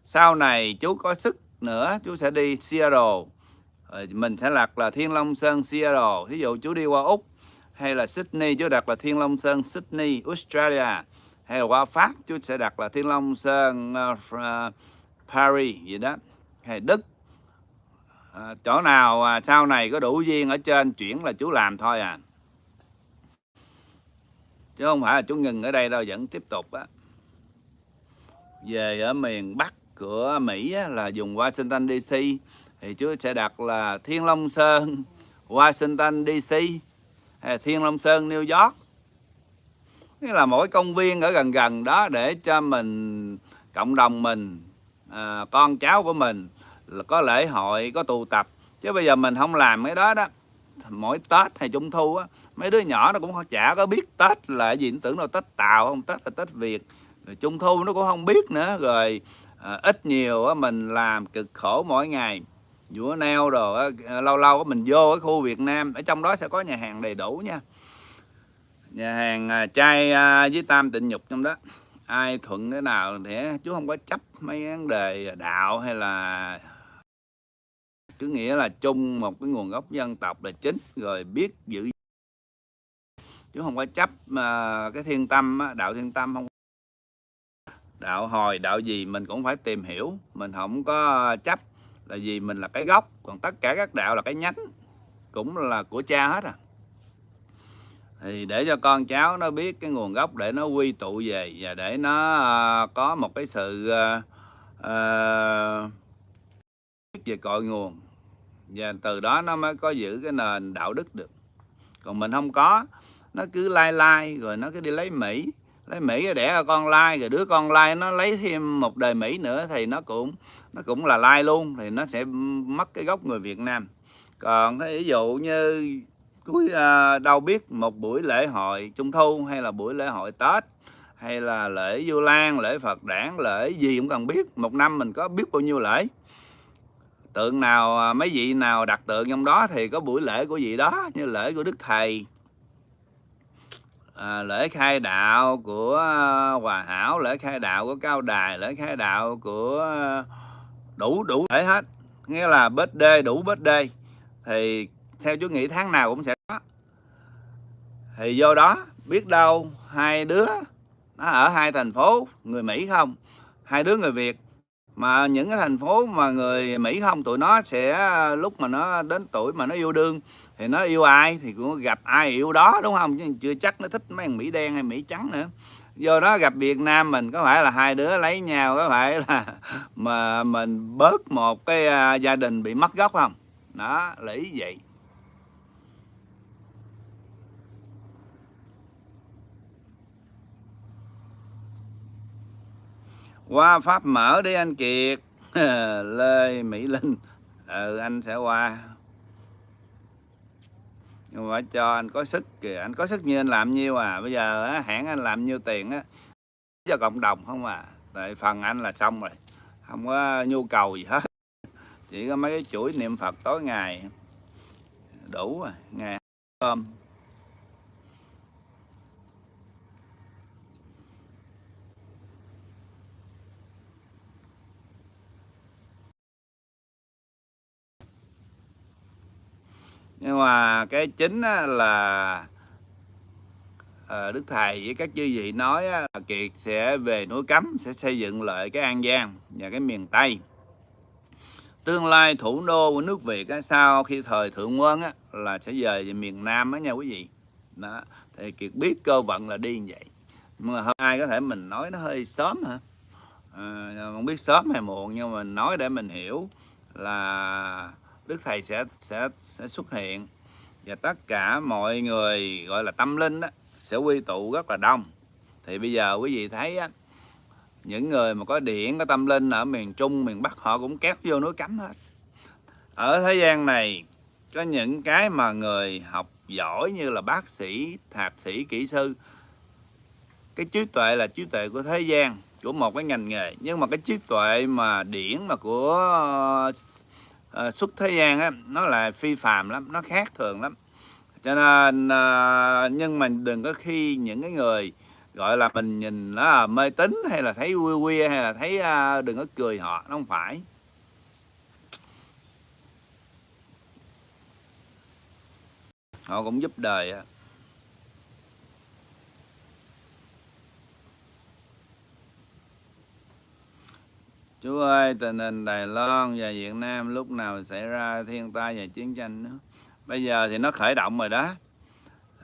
Sau này chú có sức nữa chú sẽ đi Seattle. Rồi mình sẽ đặt là Thiên Long Sơn Seattle. Ví dụ chú đi qua Úc hay là Sydney chú đặt là Thiên Long Sơn Sydney Australia hay là qua Pháp chú sẽ đặt là Thiên Long Sơn uh, Paris gì đó hay Đức. À, chỗ nào à, sau này có đủ duyên ở trên chuyển là chú làm thôi à. Chứ không phải là chú ngừng ở đây đâu vẫn tiếp tục á. Về ở miền Bắc của Mỹ á, là dùng Washington DC thì chú sẽ đặt là Thiên Long Sơn Washington DC Thiên Long Sơn New York. Nghĩa là mỗi công viên ở gần gần đó để cho mình cộng đồng mình à, con cháu của mình là có lễ hội có tụ tập. Chứ bây giờ mình không làm cái đó đó mỗi tết hay trung thu á mấy đứa nhỏ nó cũng chả có biết tết là gì nó tưởng đâu tết tàu không tết là tết việt. Rồi trung thu nó cũng không biết nữa rồi à, ít nhiều á mình làm cực khổ mỗi ngày vũa neo đồ à, lâu lâu mình vô cái khu Việt Nam, ở trong đó sẽ có nhà hàng đầy đủ nha. Nhà hàng à, chai à, với tam tịnh nhục trong đó. Ai thuận cái nào thì chú không có chấp mấy vấn đề đạo hay là cứ nghĩa là chung một cái nguồn gốc dân tộc là chính, rồi biết giữ chứ không có chấp mà cái thiên tâm đạo thiên tâm không đạo hồi, đạo gì mình cũng phải tìm hiểu, mình không có chấp là vì mình là cái gốc còn tất cả các đạo là cái nhánh cũng là của cha hết à. Thì để cho con cháu nó biết cái nguồn gốc để nó quy tụ về và để nó à, có một cái sự uh, uh, về cội nguồn. Và từ đó nó mới có giữ cái nền đạo đức được. Còn mình không có nó cứ lai lai rồi nó cứ đi lấy mỹ lấy mỹ đẻ con lai, rồi đứa con lai nó lấy thêm một đời mỹ nữa thì nó cũng nó cũng là lai luôn, thì nó sẽ mất cái gốc người việt nam. Còn ví dụ như cuối à, đâu biết một buổi lễ hội trung thu, hay là buổi lễ hội tết, hay là lễ vu lan, lễ phật đản, lễ gì cũng cần biết, một năm mình có biết bao nhiêu lễ. Tượng nào à, mấy vị nào đặt tượng trong đó thì có buổi lễ của vị đó, như lễ của đức thầy à, lễ khai đạo của à, hòa hảo lễ khai đạo của cao đài lễ khai đạo của à, đủ đủ lễ hết. Nghĩa là bết đê đủ bết đê thì theo chú nghĩ tháng nào cũng sẽ có. Thì vô đó biết đâu hai đứa nó ở hai thành phố người Mỹ không? Hai đứa người Việt. Mà những cái thành phố mà người Mỹ không tụi nó sẽ à, lúc mà nó đến tuổi mà nó yêu đương thì nó yêu ai thì cũng gặp ai yêu đó, đúng không? Chứ chưa chắc nó thích mấy thằng Mỹ đen hay Mỹ trắng nữa. Do đó gặp Việt Nam mình, có phải là hai đứa lấy nhau, có phải là mà mình bớt một cái à, gia đình bị mất gốc không? Đó, là ý vậy. Qua pháp mở đi anh kiệt. Lê mỹ linh. Ừ anh sẽ qua nhưng mà cho anh có sức kìa anh có sức như anh làm nhiêu à? Bây giờ á, hãng anh làm nhiêu tiền á? Cho cộng đồng không à? Tại phần anh là xong rồi không có nhu cầu gì hết. Chỉ có mấy cái chuỗi niệm phật tối ngày. Đủ rồi ngày cơm. Nhưng mà cái chính là ờ, Đức Thầy với các chư vị nói là Kiệt sẽ về núi Cấm sẽ xây dựng lại cái An Giang và cái miền Tây. Tương lai thủ đô của nước Việt á, sau khi thời thượng quân á, là sẽ về về miền Nam đó nha quý vị. Đó thì Kiệt biết cơ vận là đi như vậy. Nhưng mà hôm nay có thể mình nói nó hơi sớm hả? À, không biết sớm hay muộn nhưng mà mình nói để mình hiểu là Đức Thầy sẽ sẽ sẽ xuất hiện. Và tất cả mọi người gọi là tâm linh đó, sẽ quy tụ rất là đông. Thì bây giờ quý vị thấy á, những người mà có điện có tâm linh ở miền Trung miền Bắc họ cũng kéo vô núi cấm hết. Ở thế gian này có những cái mà người học giỏi như là bác sĩ thạc sĩ kỹ sư cái trí tuệ là trí tuệ của thế gian của một cái ngành nghề. Nhưng mà cái trí tuệ mà điển mà của uh, xuất thế gian á nó là phi phàm lắm nó khác thường lắm. Cho nên uh, nhưng mà đừng có khi những cái người gọi là mình nhìn nó là mê tín hay là thấy quy quy hay là thấy uh, đừng có cười họ nó không phải. Họ cũng giúp đời á. Chú ơi, tình hình Đài Loan và Việt Nam lúc nào xảy ra thiên tai và chiến tranh nữa. Bây giờ thì nó khởi động rồi đó.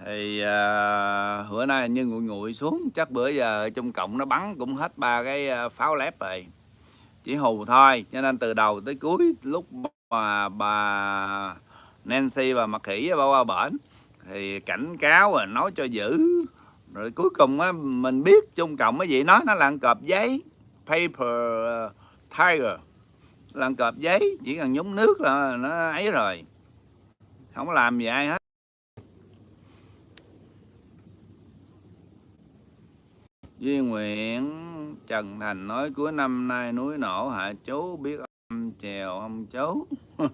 Thì à, bữa nay như nguội nguội xuống, chắc bữa giờ Trung cộng nó bắn cũng hết ba cái à, pháo lép rồi. Chỉ hù thôi, cho nên từ đầu tới cuối lúc mà bà Nancy và mặc Khỉ bao qua bển thì cảnh cáo rồi nói cho giữ rồi cuối cùng á mình biết trung cộng cái gì nói nó là cọp giấy paper à, Tiger. Làm cọp giấy, chỉ cần nhúng nước là nó ấy rồi. Không làm gì ai hết. Duy Nguyện Trần Thành nói, cuối năm nay núi nổ, hạ chú biết âm chèo ông chú.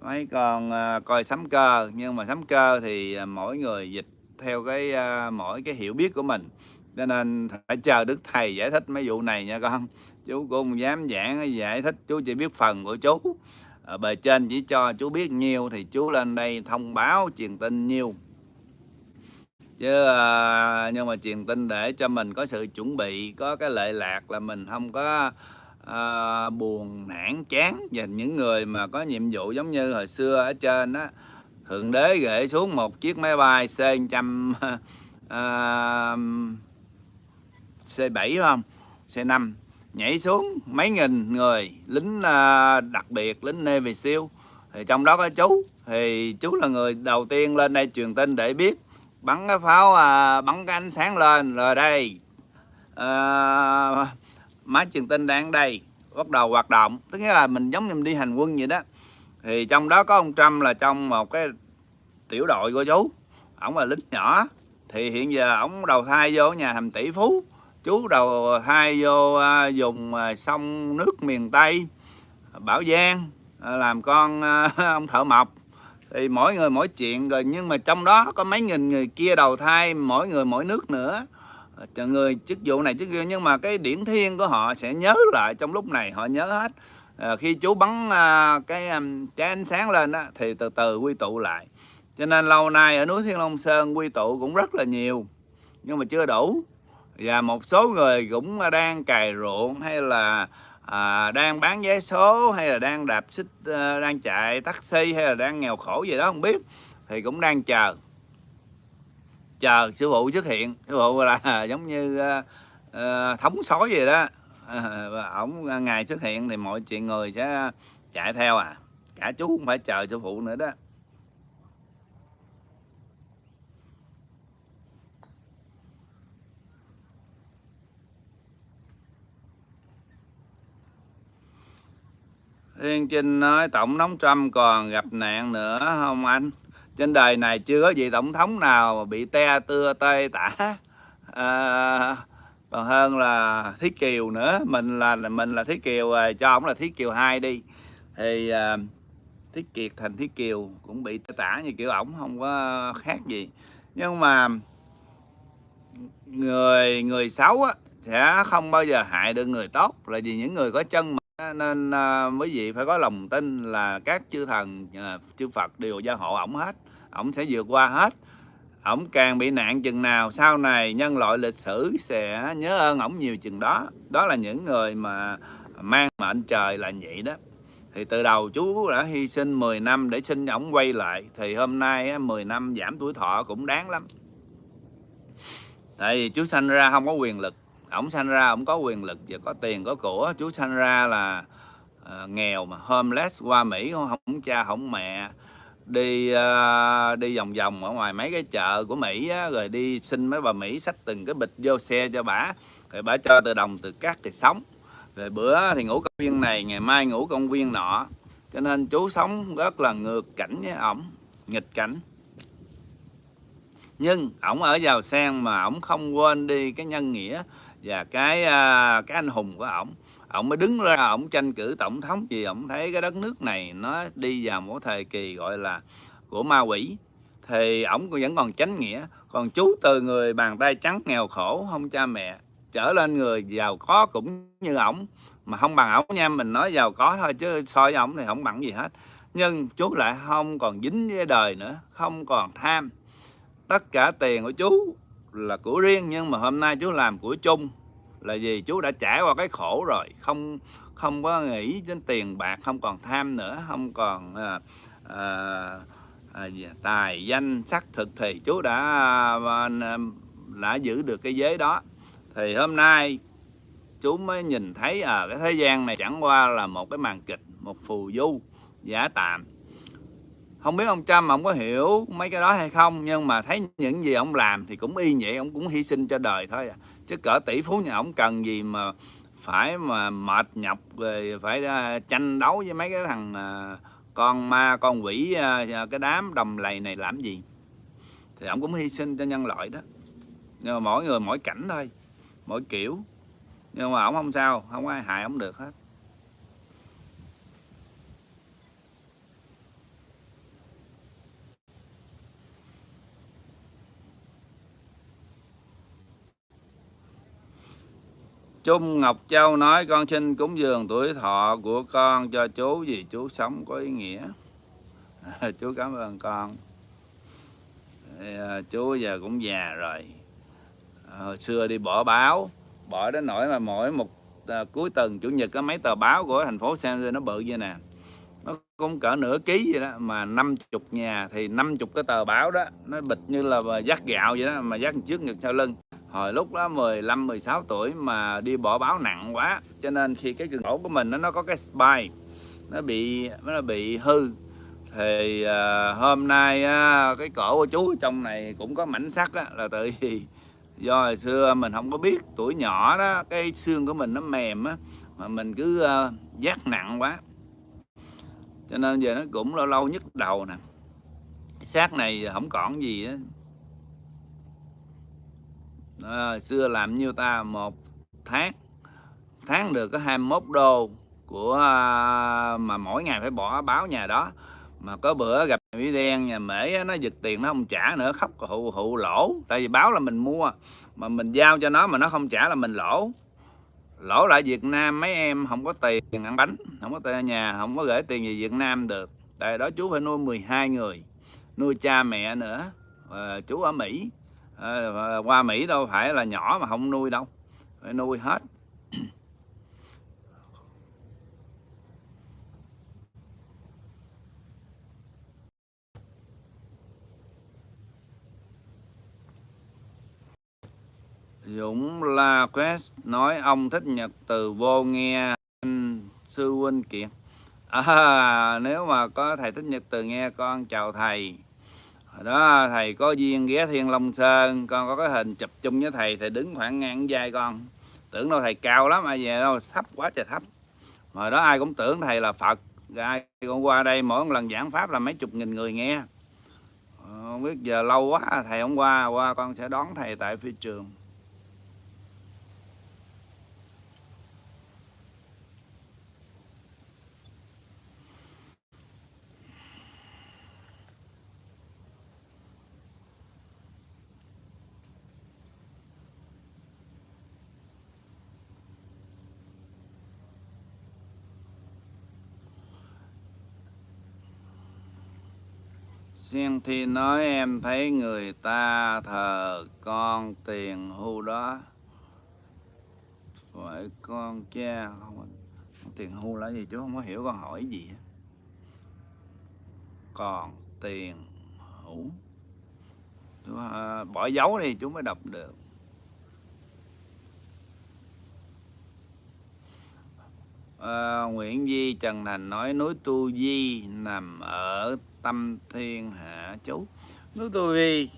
Mấy con à, coi sấm cơ, nhưng mà sấm cơ thì à, mỗi người dịch theo cái à, mỗi cái hiểu biết của mình cho nên phải chờ đức thầy giải thích mấy vụ này nha con. Chú cũng không dám giảng giải thích chú chỉ biết phần của chú. Ở bề trên chỉ cho chú biết nhiều thì chú lên đây thông báo truyền tin nhiều. Chứ à, nhưng mà truyền tin để cho mình có sự chuẩn bị có cái lệ lạc là mình không có à, buồn nản chán và những người mà có nhiệm vụ giống như hồi xưa ở trên á. Thượng đế gửi xuống một chiếc máy bay c 100 uh, à, c 7 không? C 5 nhảy xuống mấy nghìn người lính à, đặc biệt lính Navy SEAL. Thì trong đó có chú. Thì chú là người đầu tiên lên đây truyền tin để biết. Bắn cái pháo à, bắn cái ánh sáng lên rồi đây. À, máy truyền tin đang đây bắt đầu hoạt động. Tức là mình giống như mình đi hành quân vậy đó. Thì trong đó có ông Trump là trong một cái tiểu đội của chú. Ổng là lính nhỏ. Thì hiện giờ ổng đầu thai vô nhà hầm tỷ phú chú đầu hai vô à, dùng à, sông nước miền Tây Bảo Giang à, làm con à, ông thợ mộc. Thì mỗi người mỗi chuyện rồi nhưng mà trong đó có mấy nghìn người kia đầu thai mỗi người mỗi nước nữa. À, người chức vụ này chức vụ nhưng mà cái điển thiên của họ sẽ nhớ lại trong lúc này họ nhớ hết. À, khi chú bắn à, cái à, trái ánh sáng lên đó, thì từ từ quy tụ lại. Cho nên lâu nay ở núi Thiên Long Sơn quy tụ cũng rất là nhiều nhưng mà chưa đủ và một số người cũng đang cày ruộng hay là à, đang bán vé số hay là đang đạp xích à, đang chạy taxi hay là đang nghèo khổ gì đó không biết thì cũng đang chờ. Chờ sư phụ xuất hiện. Sư phụ là giống như à, thống sói gì đó. Và ổng ngày xuất hiện thì mọi chuyện người sẽ chạy theo à. Cả chú cũng phải chờ sư phụ nữa đó. Thiên Trinh nói Tổng thống Trump còn gặp nạn nữa không anh? Trên đời này chưa có vị tổng thống nào bị te tưa tê tả à, còn hơn là Thí Kiều nữa. Mình là mình là Thí Kiều rồi cho ông là Thí Kiều 2 đi. Thì à, Thí Kiệt thành Thí Kiều cũng bị tê tả như kiểu ổng không có khác gì. Nhưng mà người người xấu á, sẽ không bao giờ hại được người tốt là vì những người có chân nên à, quý vị phải có lòng tin là các chư thần à, chư Phật đều gia hộ ổng hết ổng sẽ vượt qua hết. Ổng càng bị nạn chừng nào sau này nhân loại lịch sử sẽ nhớ ơn ổng nhiều chừng đó. Đó là những người mà mang mệnh trời là vậy đó. Thì từ đầu chú đã hy sinh 10 năm để xin ổng quay lại thì hôm nay 10 năm giảm tuổi thọ cũng đáng lắm. Tại vì chú sanh ra không có quyền lực ổng sanh ra ổng có quyền lực và có tiền có của. Chú sanh ra là uh, nghèo mà homeless qua Mỹ không, không cha không mẹ. Đi uh, đi vòng vòng ở ngoài mấy cái chợ của Mỹ á, rồi đi xin mấy bà Mỹ xách từng cái bịch vô xe cho bả rồi bả cho từ đồng từ cát thì sống. Rồi bữa thì ngủ công viên này ngày mai ngủ công viên nọ. Cho nên chú sống rất là ngược cảnh với ổng nghịch cảnh. Nhưng ổng ở giàu sang mà ổng không quên đi cái nhân nghĩa và cái à, cái anh hùng của ổng ổng mới đứng ra, ổng tranh cử tổng thống vì ổng thấy cái đất nước này nó đi vào một thời kỳ gọi là của ma quỷ. Thì ổng vẫn còn chánh nghĩa, còn chú từ người bàn tay trắng nghèo khổ, không cha mẹ, trở lên người giàu có cũng như ổng. Mà không bằng ổng nha, mình nói giàu có thôi chứ so với ổng thì không bằng gì hết. Nhưng chú lại không còn dính với đời nữa, không còn tham. Tất cả tiền của chú là của riêng nhưng mà hôm nay chú làm của chung là gì chú đã trải qua cái khổ rồi. Không không có nghĩ đến tiền bạc không còn tham nữa không còn à, à, à, tài danh sắc thực thì chú đã à, đã giữ được cái giới đó. Thì hôm nay chú mới nhìn thấy ở à, cái thế gian này chẳng qua là một cái màn kịch một phù du giả tạm không biết ông Trump ông có hiểu mấy cái đó hay không, nhưng mà thấy những gì ông làm thì cũng y vậy ông cũng hy sinh cho đời thôi à. chứ cỡ tỷ phú nhà ông cần gì mà phải mà mệt nhọc rồi phải à, tranh đấu với mấy cái thằng à, con ma, con quỷ à, cái đám đồng lầy này làm gì. Thì ông cũng hy sinh cho nhân loại đó. Nhưng mà mỗi người mỗi cảnh thôi, mỗi kiểu. Nhưng mà ông không sao, không ai hại ông được hết. Trung Ngọc Châu nói con xin cúng dường tuổi thọ của con cho chú vì chú sống có ý nghĩa. À, chú cảm ơn con. À, chú giờ cũng già rồi. À, hồi xưa đi bỏ báo, bỏ đến nỗi mà mỗi một à, cuối tuần chủ nhật có mấy tờ báo của thành phố San nó bự như nè. Nó cũng cỡ nửa ký vậy đó mà 50 nhà thì 50 cái tờ báo đó nó bịch như là dắt gạo vậy đó mà dắt trước ngực sau lưng hồi lúc đó 15 16 tuổi mà đi bỏ báo nặng quá. Cho nên khi cái cường cổ của mình nó nó có cái spine nó bị nó bị hư. Thì uh, hôm nay uh, cái cổ của chú trong này cũng có mảnh sắt á, là tại vì do hồi xưa mình không có biết tuổi nhỏ đó cái xương của mình nó mềm á mà mình cứ uh, giác nặng quá. Cho nên giờ nó cũng lâu lâu nhức đầu nè. Xác này không còn gì á à, xưa làm nhiêu ta? Một tháng. Tháng được có 21 đô của à, mà mỗi ngày phải bỏ báo nhà đó. Mà có bữa gặp mỹ đen nhà mễ nó giật tiền nó không trả nữa khóc hụ hụ lỗ. Tại vì báo là mình mua mà mình giao cho nó mà nó không trả là mình lỗ. Lỗ lại Việt Nam mấy em không có tiền ăn bánh không có tiền ở nhà không có gửi tiền về Việt Nam được. Tại đó chú phải nuôi 12 người nuôi cha mẹ nữa à, chú ở Mỹ. Ờ, qua Mỹ đâu phải là nhỏ mà không nuôi đâu. Phải nuôi hết. Dũng La Quest nói ông thích nhật từ vô nghe anh sư huynh kiện à, nếu mà có thầy thích nhật từ nghe con chào thầy đó, thầy có duyên ghé Thiên Long Sơn, con có cái hình chụp chung với thầy thầy đứng khoảng ngang vai con. Tưởng đâu thầy cao lắm, ai về đâu, thấp quá trời thấp. Mà đó ai cũng tưởng thầy là Phật ai con qua đây mỗi lần giảng pháp là mấy chục nghìn người nghe. Ờ, không biết giờ lâu quá, thầy không qua qua con sẽ đón thầy tại phi trường. Xuyên Thi nói em thấy người ta thờ con tiền hưu đó. Phải con cha không Tiền hưu là gì chú không có hiểu con hỏi gì Còn tiền hữu. Chú, à, Bỏ dấu đi chú mới đọc được. À, Nguyễn Di Trần Thành nói núi Tu Di nằm ở tâm thiên hạ chú. Núi tu vi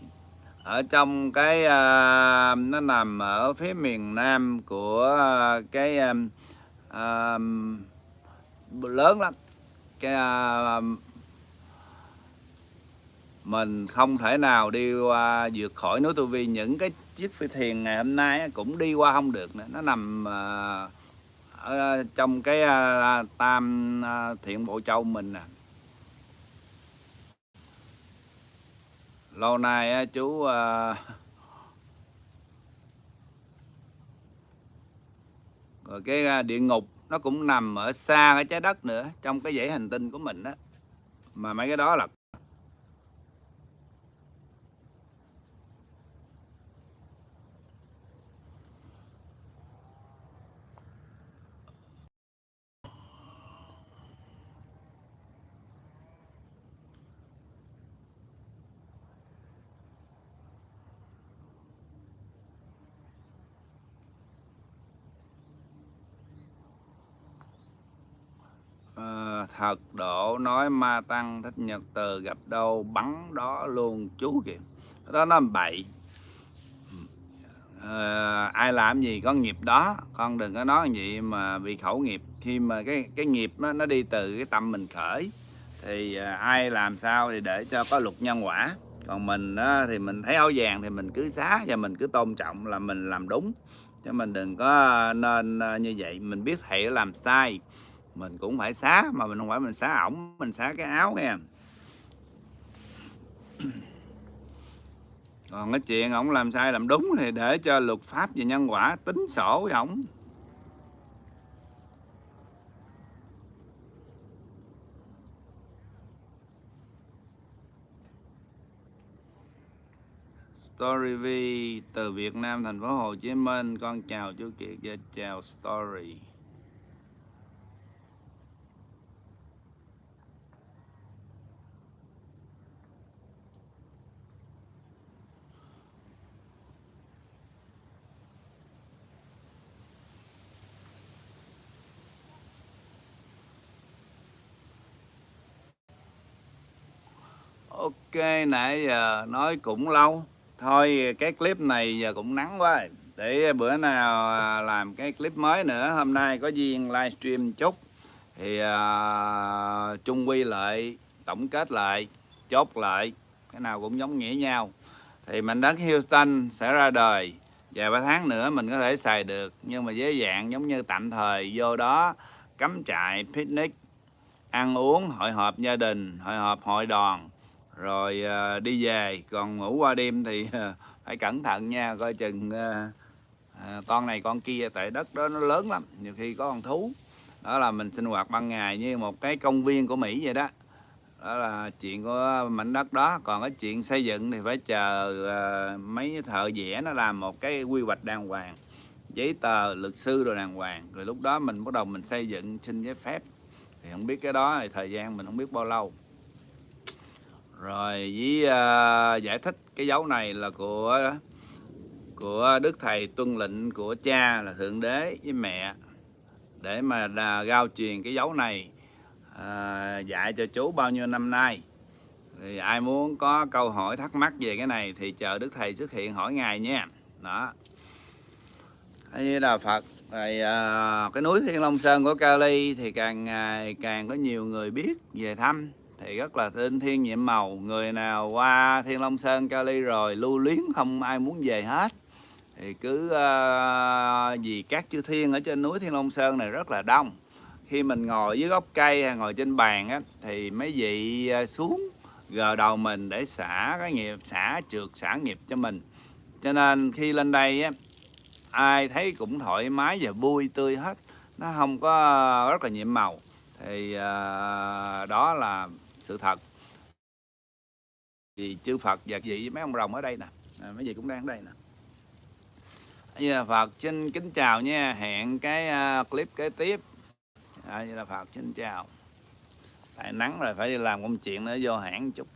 ở trong cái uh, nó nằm ở phía miền nam của uh, cái uh, uh, lớn lắm. Cái uh, mình không thể nào đi qua vượt khỏi núi tu vi. Những cái chiếc phi thuyền ngày hôm nay cũng đi qua không được nữa. Nó nằm uh, ở trong cái uh, tam uh, thiện bộ châu mình nè. Lâu nay chú ờ, rồi cái ờ, địa ngục nó cũng nằm ở xa cái trái đất nữa, trong cái dãy hành tinh của mình đó mà mấy cái đó là Ờ, thật độ nói ma tăng thích nhật từ gặp đâu bắn đó luôn chú kìa. Đó nó bậy. À, ai làm gì có nghiệp đó. Con đừng có nói gì mà bị khẩu nghiệp. Khi mà cái cái nghiệp nó, nó đi từ cái tâm mình khởi thì à, ai làm sao thì để cho có luật nhân quả. Còn mình á, thì mình thấy áo vàng thì mình cứ xá và mình cứ tôn trọng là mình làm đúng. Chứ mình đừng có nên như vậy. Mình biết thầy làm sai mình cũng phải xá mà mình không phải mình xá ổng mình xá cái áo nghe còn cái chuyện ổng làm sai làm đúng thì để cho luật pháp và nhân quả tính sổ với ổng Story V từ Việt Nam, thành phố Hồ Chí Minh. Con chào chú Kiệt và chào Story. Ok nãy giờ nói cũng lâu. Thôi cái clip này giờ cũng nắng quá. Để bữa nào à, làm cái clip mới nữa Hôm nay có duyên livestream chút. Thì à, uh, chung quy lại Tổng kết lại Chốt lại. Cái nào cũng giống nghĩa nhau. Thì mảnh đất Houston sẽ ra đời. Vài ba tháng nữa mình có thể xài được Nhưng mà với dạng giống như tạm thời. Vô đó cắm trại picnic Ăn uống hội họp gia đình Hội họp hội đoàn rồi à, đi về. Còn ngủ qua đêm thì à, phải cẩn thận nha. Coi chừng à, con này con kia tại đất đó nó lớn lắm. Nhiều khi có con thú. Đó là mình sinh hoạt ban ngày như một cái công viên của Mỹ vậy đó. Đó là chuyện của mảnh đất đó. Còn cái chuyện xây dựng thì phải chờ uh, mấy thợ vẽ nó làm một cái quy hoạch đàng hoàng giấy tờ luật sư rồi đàng hoàng. Rồi lúc đó mình bắt đầu mình xây dựng xin giấy phép. Thì không biết cái đó thì thời gian mình không biết bao lâu rồi với uh, giải thích cái dấu này là của của đức thầy tuân lệnh của cha là thượng đế với mẹ. Để mà đà, gao truyền cái dấu này à, dạy cho chú bao nhiêu năm nay. Thì ai muốn có câu hỏi thắc mắc về cái này thì chờ đức thầy xuất hiện hỏi ngài nha. Đó. Như là phật rồi à, cái núi thiên long sơn của cali thì càng ngày càng có nhiều người biết về thăm thì rất là tinh thiên nhiệm màu. Người nào qua thiên long sơn cali rồi lưu luyến không ai muốn về hết. Thì cứ uh, vì các chư thiên ở trên núi thiên long sơn này rất là đông. Khi mình ngồi dưới gốc cây hay ngồi trên bàn á, thì mấy vị ờ, xuống gờ đầu mình để xả cái nghiệp xả trượt xả nghiệp cho mình. Cho nên khi lên đây á, ai thấy cũng thoải mái và vui tươi hết. Nó không có rất là nhiệm màu. Thì uh, đó là sự thật. Thì chư Phật và vị mấy ông rồng ở đây nè. À, mấy vị cũng đang ở đây nè. Như là Phật xin kính chào nha. Hẹn cái uh, clip kế tiếp. À, như là Phật xin chào. Tại nắng rồi phải đi làm công chuyện nữa vô hãng chút.